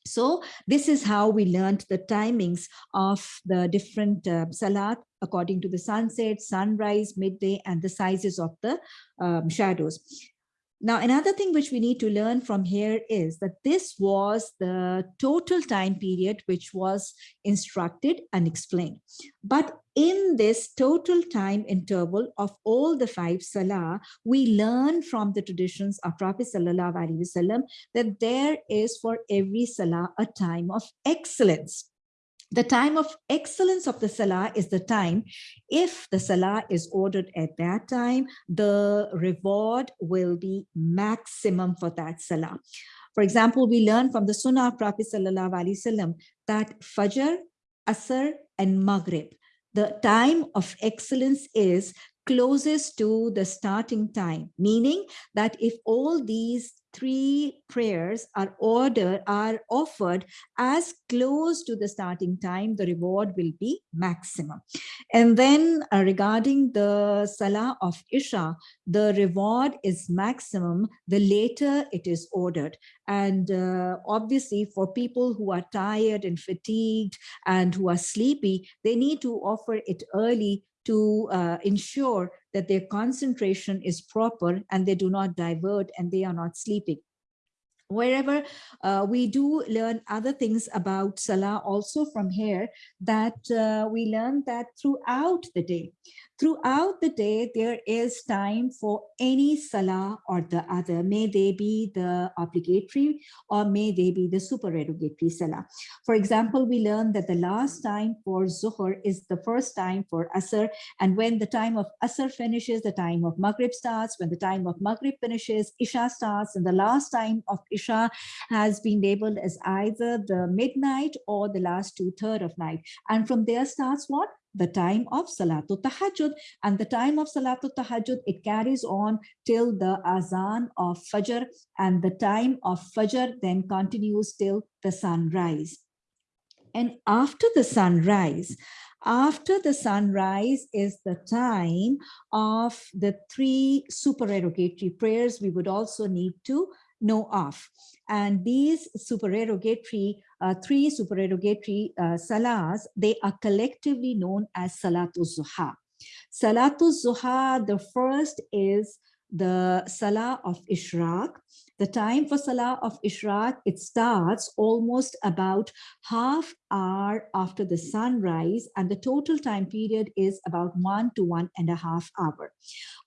So this is how we learned the timings of the different uh, salat according to the sunset, sunrise, midday, and the sizes of the um, shadows. Now, another thing which we need to learn from here is that this was the total time period which was instructed and explained. But in this total time interval of all the five salah, we learn from the traditions of Prophet Sallallahu Alaihi Wasallam that there is for every salah a time of excellence. The time of excellence of the Salah is the time, if the Salah is ordered at that time, the reward will be maximum for that Salah. For example, we learn from the Sunnah of Prophet Wasallam that Fajr, Asr, and Maghrib, the time of excellence is closest to the starting time, meaning that if all these three prayers are ordered are offered as close to the starting time the reward will be maximum. And then uh, regarding the salah of isha the reward is maximum the later it is ordered. And uh, obviously for people who are tired and fatigued and who are sleepy they need to offer it early to uh, ensure that their concentration is proper and they do not divert and they are not sleeping. Wherever uh, we do learn other things about Salah also from here that uh, we learn that throughout the day throughout the day, there is time for any salah or the other. May they be the obligatory or may they be the supererogatory salah. For example, we learn that the last time for Zuhr is the first time for Asr. And when the time of Asr finishes, the time of Maghrib starts. When the time of Maghrib finishes, Isha starts. And the last time of Isha has been labeled as either the midnight or the last two third of night. And from there starts what? The time of Salatul Tahajjud. And the time of Salatul Tahajjud, it carries on till the Azan of Fajr. And the time of Fajr then continues till the sunrise. And after the sunrise, after the sunrise is the time of the three supererogatory prayers we would also need to know of. And these supererogatory, uh, three supererogatory uh, salahs, they are collectively known as Salatul Zuha. Salatul Zuha, the first is the Salah of Ishraq. The time for Salah of Ishraq, it starts almost about half hour after the sunrise and the total time period is about one to one and a half hour.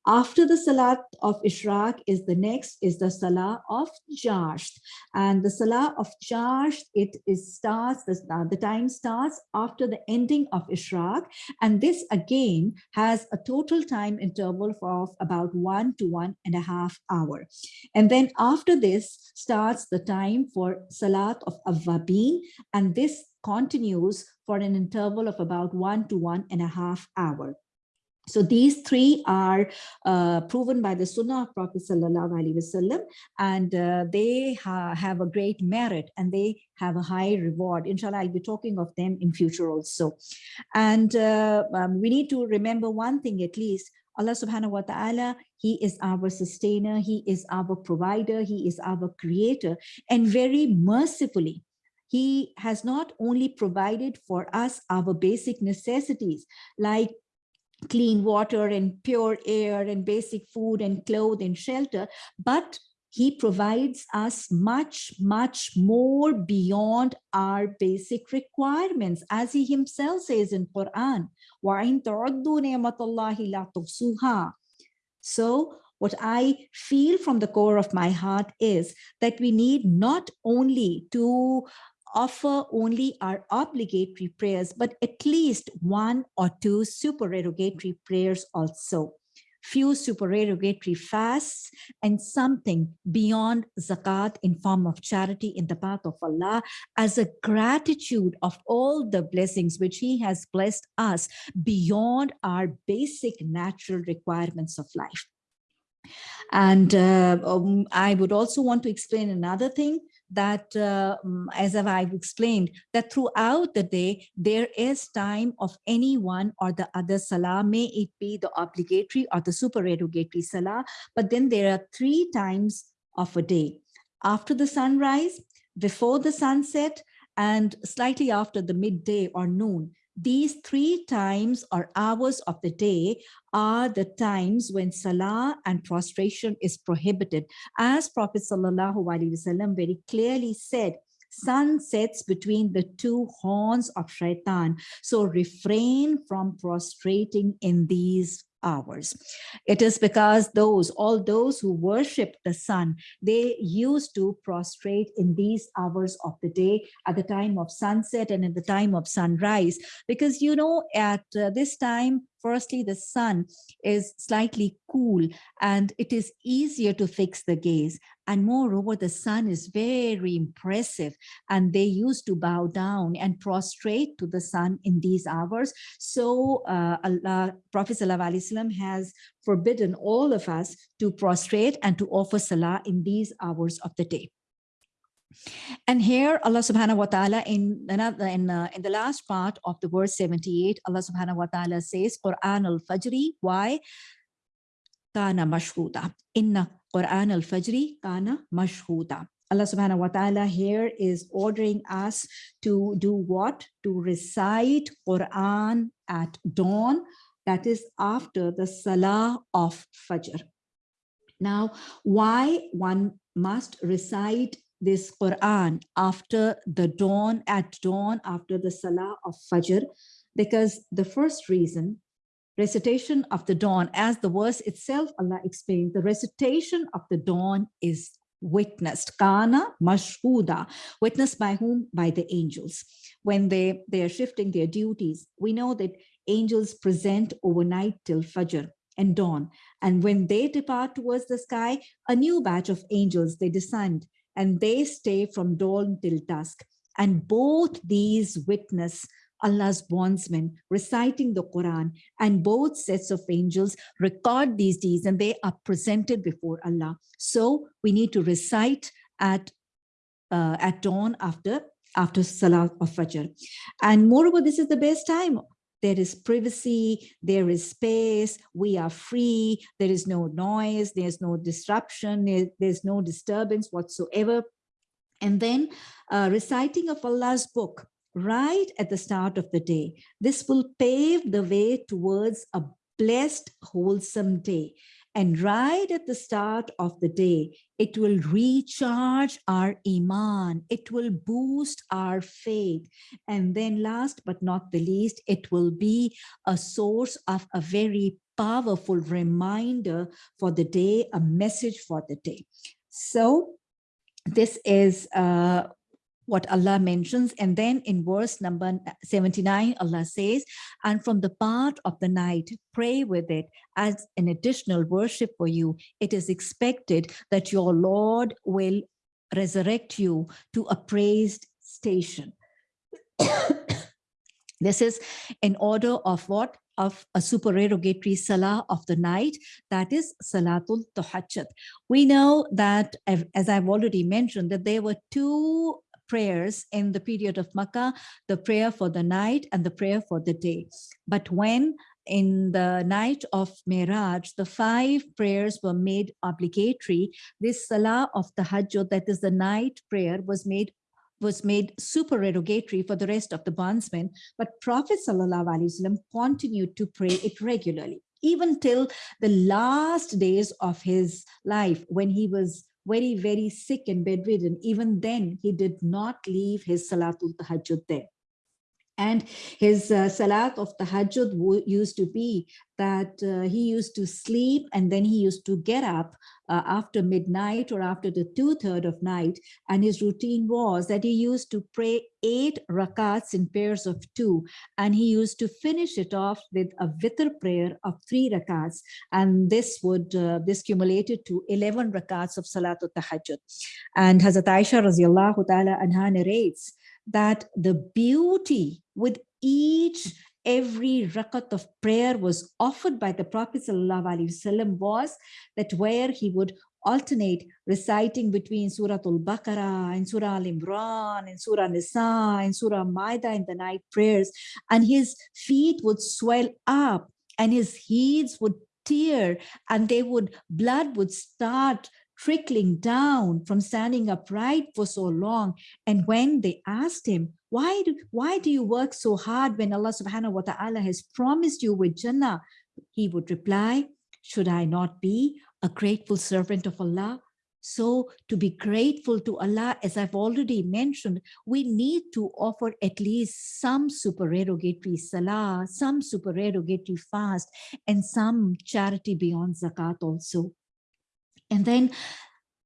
After the Salat of Ishraq is the next is the Salah of Chasht. And the Salah of Chasht it is starts the, uh, the time starts after the ending of Ishraq. And this again has a total time interval of about one to one and a half hour. And then after this starts the time for Salat of Awwabin. And this continues for an interval of about one to one and a half hour. So these three are uh, proven by the Sunnah of Prophet Sallallahu Alaihi Wasallam, and uh, they ha have a great merit and they have a high reward. Inshallah, I'll be talking of them in future also. And uh, um, we need to remember one thing at least, Allah subhanahu wa ta'ala, he is our sustainer, he is our provider, he is our creator, and very mercifully, he has not only provided for us our basic necessities like clean water and pure air and basic food and clothes and shelter, but he provides us much, much more beyond our basic requirements, as he himself says in Quran, So what I feel from the core of my heart is that we need not only to offer only our obligatory prayers, but at least one or two supererogatory prayers also few supererogatory fasts and something beyond zakat in form of charity in the path of Allah as a gratitude of all the blessings which he has blessed us beyond our basic natural requirements of life. And uh, um, I would also want to explain another thing that, uh, mm, as I've explained, that throughout the day, there is time of any one or the other salah, may it be the obligatory or the supererogatory salah, but then there are three times of a day. After the sunrise, before the sunset, and slightly after the midday or noon, these three times or hours of the day are the times when salah and prostration is prohibited. As Prophet Wasallam very clearly said, sun sets between the two horns of shaitan. So refrain from prostrating in these hours. It is because those, all those who worship the sun, they used to prostrate in these hours of the day at the time of sunset and at the time of sunrise. Because, you know, at uh, this time, firstly, the sun is slightly cool and it is easier to fix the gaze. And moreover, the sun is very impressive and they used to bow down and prostrate to the sun in these hours. So uh, Allah, Prophet ﷺ has forbidden all of us to prostrate and to offer salah in these hours of the day. And here Allah subhanahu wa ta'ala in another in, uh, in the last part of the verse 78, Allah subhanahu wa ta'ala says, Quran al-Fajri, why? Kana mashhuda. Inna Quran al-Fajri kana mashhuda. Allah subhanahu wa ta'ala here is ordering us to do what? To recite Quran at dawn, that is after the Salah of Fajr. Now, why one must recite this Quran after the dawn, at dawn, after the Salah of Fajr, because the first reason, recitation of the dawn, as the verse itself, Allah explained, the recitation of the dawn is witnessed, kana mashhuda, witnessed by whom? By the angels. When they, they are shifting their duties, we know that angels present overnight till Fajr and dawn. And when they depart towards the sky, a new batch of angels, they descend and they stay from dawn till dusk. And both these witness Allah's bondsmen reciting the Quran and both sets of angels record these deeds and they are presented before Allah. So we need to recite at uh, at dawn after after Salah of Fajr. And moreover, this is the best time. There is privacy, there is space, we are free, there is no noise, there's no disruption, there's no disturbance whatsoever. And then uh, reciting of Allah's book right at the start of the day. This will pave the way towards a blessed, wholesome day. And right at the start of the day, it will recharge our iman. It will boost our faith. And then last but not the least, it will be a source of a very powerful reminder for the day, a message for the day. So this is uh, what Allah mentions. And then in verse number 79, Allah says, and from the part of the night, pray with it as an additional worship for you. It is expected that your Lord will resurrect you to a praised station. this is in order of what? Of a supererogatory salah of the night, that is Salatul Tahajjud. We know that, as I've already mentioned, that there were two prayers in the period of Makkah, the prayer for the night and the prayer for the day. But when in the night of Miraj, the five prayers were made obligatory, this Salah of the Hajj, that is the night prayer, was made was made supererogatory for the rest of the bondsmen, but Prophet Wasallam continued to pray it regularly, even till the last days of his life when he was very, very sick and bedridden. Even then, he did not leave his Salatul Tahajjud there. And his uh, salat of tahajjud used to be that uh, he used to sleep and then he used to get up uh, after midnight or after the two-third of night. And his routine was that he used to pray eight rakats in pairs of two. And he used to finish it off with a witr prayer of three rakats. And this would, uh, this cumulated to 11 rakats of salatul tahajjud. And Hazrat Aisha radiallahu ta'ala anha narrates that the beauty with each every rakat of prayer was offered by the Prophet Wasallam was that where he would alternate reciting between Surah Al-Baqarah and Surah Al-Imran and Surah Nisa and Surah Maida in the night prayers and his feet would swell up and his heels would tear and they would blood would start trickling down from standing upright for so long. And when they asked him why do why do you work so hard when allah subhanahu wa ta'ala has promised you with jannah? He would reply should i not be a grateful servant of allah? So to be grateful to allah as i've already mentioned we need to offer at least some supererogatory salah some supererogatory fast and some charity beyond zakat also and then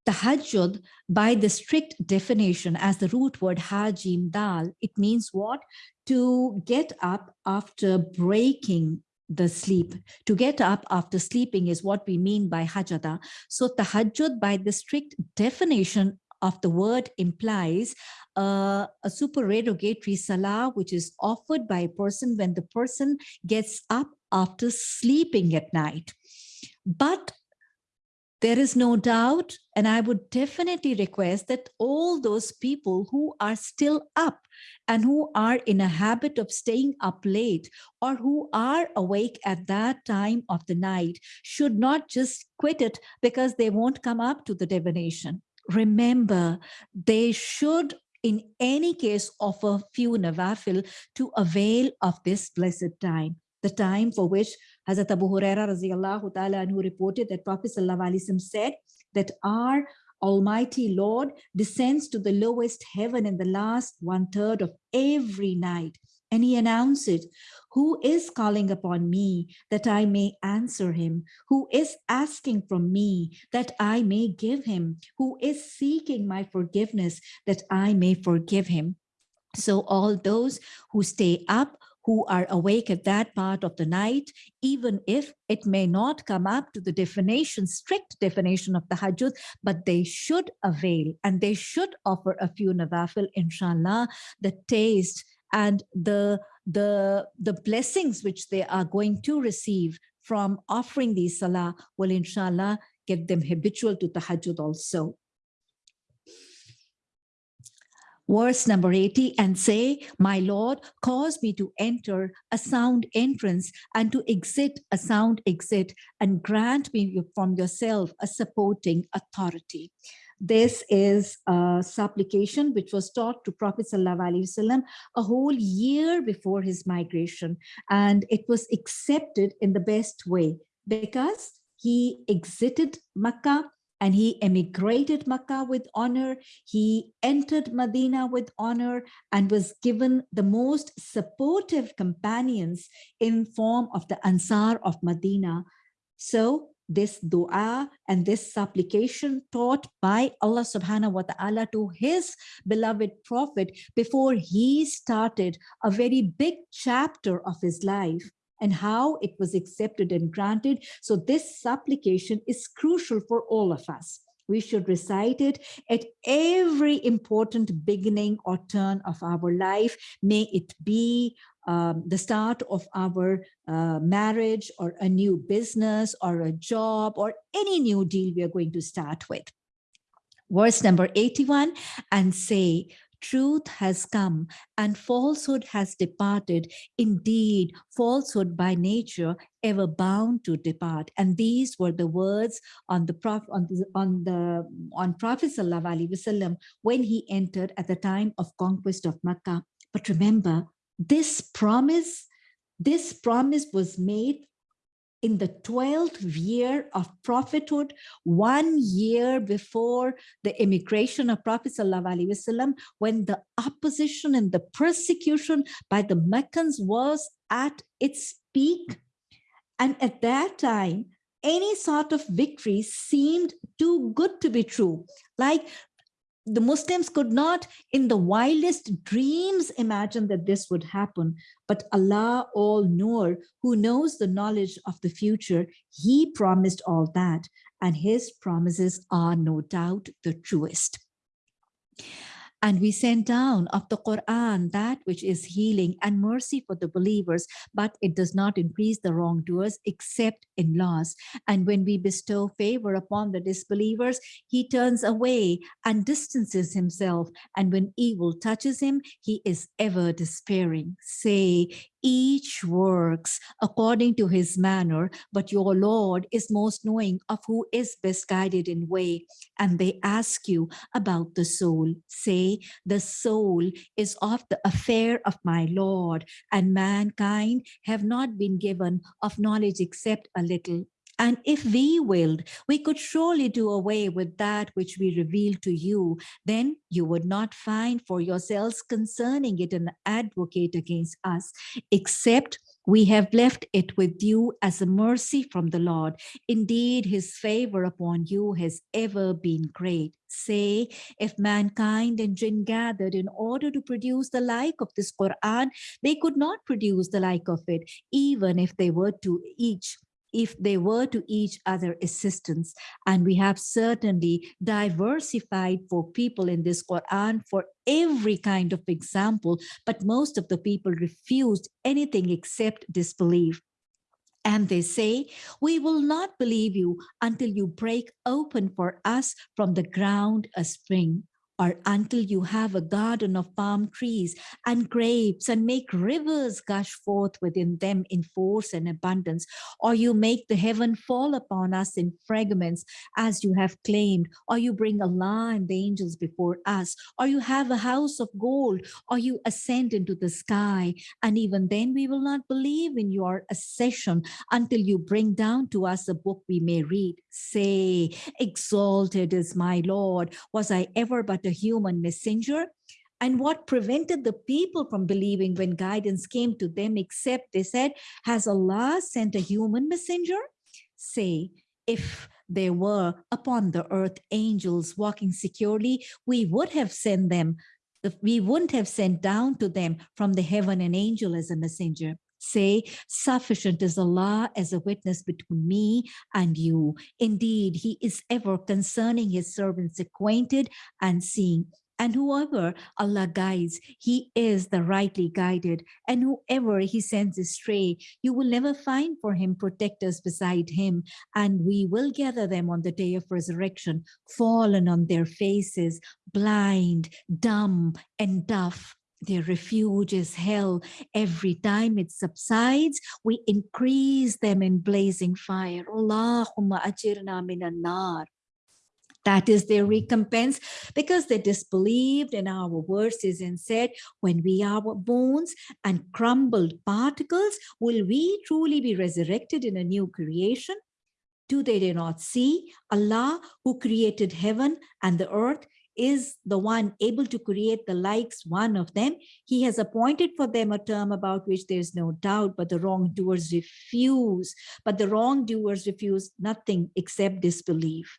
tahajjud, by the strict definition as the root word hajim dal, it means what? To get up after breaking the sleep. To get up after sleeping is what we mean by hajada. So tahajjud, by the strict definition of the word implies uh, a supererogatory salah, which is offered by a person when the person gets up after sleeping at night. But there is no doubt, and I would definitely request that all those people who are still up and who are in a habit of staying up late or who are awake at that time of the night should not just quit it because they won't come up to the divination. Remember, they should in any case offer few nawafil to avail of this blessed time, the time for which Hazrat Abu Huraira radiallahu anhu reported that Prophet sallallahu said that our Almighty Lord descends to the lowest heaven in the last one third of every night. And he announced, Who is calling upon me that I may answer him? Who is asking from me that I may give him? Who is seeking my forgiveness that I may forgive him? So all those who stay up, who are awake at that part of the night, even if it may not come up to the definition, strict definition of tahajjud, but they should avail and they should offer a few nawafil, inshallah, the taste and the the, the blessings which they are going to receive from offering these salah will inshallah get them habitual to tahajjud also. Verse number 80 and say, My Lord, cause me to enter a sound entrance and to exit a sound exit and grant me from yourself a supporting authority. This is a supplication which was taught to Prophet Wasallam a whole year before his migration. And it was accepted in the best way because he exited Makkah and he emigrated Makkah with honor. He entered Medina with honor and was given the most supportive companions in form of the Ansar of Medina. So this dua and this supplication taught by Allah subhanahu wa ta'ala to his beloved prophet before he started a very big chapter of his life and how it was accepted and granted. So this supplication is crucial for all of us. We should recite it at every important beginning or turn of our life. May it be um, the start of our uh, marriage or a new business or a job or any new deal we are going to start with. Verse number 81 and say, truth has come and falsehood has departed. Indeed, falsehood by nature ever bound to depart. And these were the words on the Prophet on the on the on Prophet Wasallam when he entered at the time of conquest of Makkah. But remember, this promise, this promise was made in the 12th year of prophethood, one year before the immigration of Prophet Wasallam, when the opposition and the persecution by the Meccans was at its peak. And at that time, any sort of victory seemed too good to be true. Like the Muslims could not in the wildest dreams imagine that this would happen. But Allah all-knower, who knows the knowledge of the future, he promised all that. And his promises are no doubt the truest. And we send down of the Quran that which is healing and mercy for the believers, but it does not increase the wrongdoers except in loss. And when we bestow favor upon the disbelievers, he turns away and distances himself. And when evil touches him, he is ever despairing. Say, each works according to his manner, but your Lord is most knowing of who is best guided in way. And they ask you about the soul. Say, the soul is of the affair of my Lord, and mankind have not been given of knowledge except a little. And if we willed, we could surely do away with that which we reveal to you. Then you would not find for yourselves concerning it an advocate against us, except we have left it with you as a mercy from the Lord. Indeed, his favor upon you has ever been great. Say, if mankind and jinn gathered in order to produce the like of this Quran, they could not produce the like of it, even if they were to each if they were to each other assistance. And we have certainly diversified for people in this Quran for every kind of example, but most of the people refused anything except disbelief. And they say, we will not believe you until you break open for us from the ground a spring or until you have a garden of palm trees and grapes and make rivers gush forth within them in force and abundance, or you make the heaven fall upon us in fragments as you have claimed, or you bring Allah and the angels before us, or you have a house of gold, or you ascend into the sky, and even then we will not believe in your accession until you bring down to us a book we may read. Say, exalted is my Lord, was I ever but a human messenger and what prevented the people from believing when guidance came to them except they said has allah sent a human messenger? Say if there were upon the earth angels walking securely we would have sent them we wouldn't have sent down to them from the heaven an angel as a messenger say, sufficient is Allah as a witness between me and you. Indeed, he is ever concerning his servants acquainted and seeing. And whoever Allah guides, he is the rightly guided. And whoever he sends astray, you will never find for him protectors beside him. And we will gather them on the day of resurrection, fallen on their faces, blind, dumb, and deaf. Their refuge is hell. Every time it subsides, we increase them in blazing fire. Allahumma ajirna minan nar. That is their hmm. recompense because they disbelieved in our verses and said, when we are bones and crumbled particles, will we truly be resurrected in a new creation? Do they not see Allah who created heaven and the earth is the one able to create the likes one of them. He has appointed for them a term about which there is no doubt, but the wrongdoers refuse. But the wrongdoers refuse nothing except disbelief.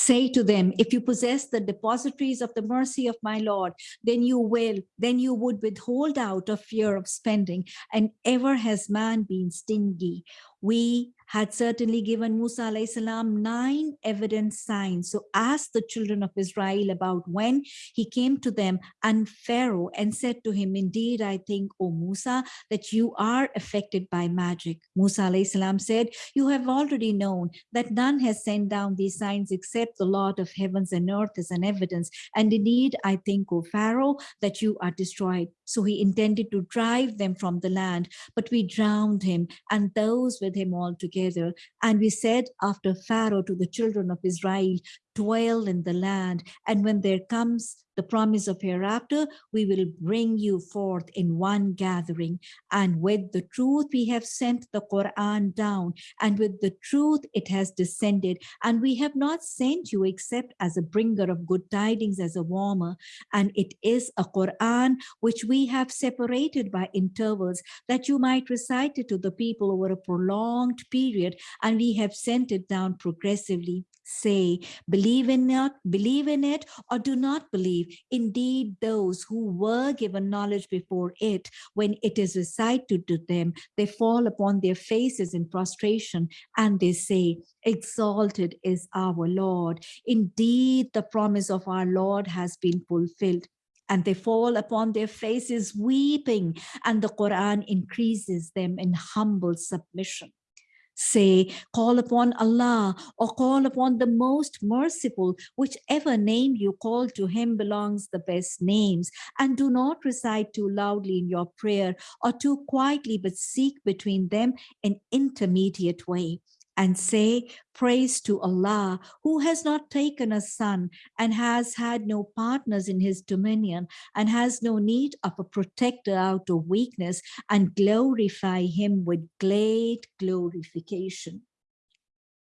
Say to them, if you possess the depositories of the mercy of my Lord, then you will, then you would withhold out of fear of spending. And ever has man been stingy. We had certainly given Musa salam nine evident signs. So ask the children of Israel about when he came to them and Pharaoh and said to him, indeed, I think, O Musa, that you are affected by magic. Musa salam said, you have already known that none has sent down these signs except the Lord of heavens and earth as an evidence. And indeed, I think, O Pharaoh, that you are destroyed. So he intended to drive them from the land, but we drowned him and those with him all together. And we said after Pharaoh to the children of Israel, dwell in the land. And when there comes the promise of hereafter, we will bring you forth in one gathering. And with the truth, we have sent the Quran down. And with the truth, it has descended. And we have not sent you except as a bringer of good tidings, as a warmer. And it is a Quran which we have separated by intervals that you might recite it to the people over a prolonged period. And we have sent it down progressively say, believe in it, believe in it, or do not believe. Indeed, those who were given knowledge before it, when it is recited to them, they fall upon their faces in prostration and they say, exalted is our Lord. Indeed, the promise of our Lord has been fulfilled and they fall upon their faces weeping and the Quran increases them in humble submission say, call upon Allah or call upon the most merciful, whichever name you call to him belongs the best names. And do not recite too loudly in your prayer or too quietly, but seek between them an intermediate way and say, praise to Allah, who has not taken a son and has had no partners in his dominion and has no need of a protector out of weakness and glorify him with great glorification.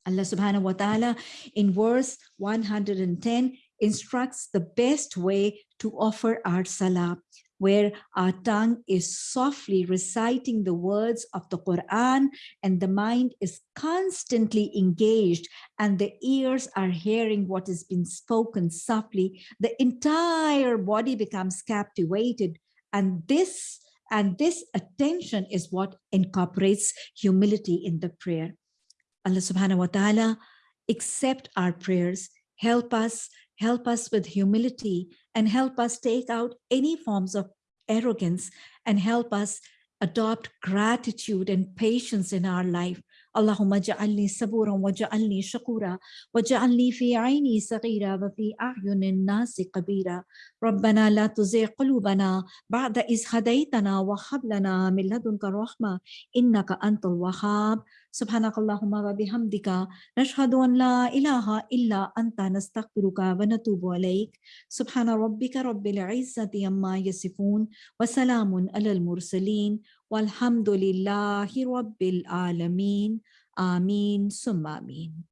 Allah subhanahu wa ta'ala in verse 110 instructs the best way to offer our salah where our tongue is softly reciting the words of the Quran and the mind is constantly engaged and the ears are hearing what has been spoken softly, the entire body becomes captivated. And this and this attention is what incorporates humility in the prayer. Allah subhanahu wa ta'ala accept our prayers, help us help us with humility and help us take out any forms of arrogance and help us adopt gratitude and patience in our life اللهم اجعلني صبورا واجعلني شكورا واجعلني في عيني صغيرة وفي أعين الناس كبيرة ربنا لا تزغ قلوبنا بعد إذ هديتنا وهب لنا من لدنك رحمة إنك أنت الوهاب سبحانك اللهم وبحمدك نشهد أن لا إله إلا أنت نستغفرك ونتوب إليك. سبحان ربك رب العزة عما يصفون وسلام على المرسلين والحمد لله رب العالمين. آمين ثم آمين.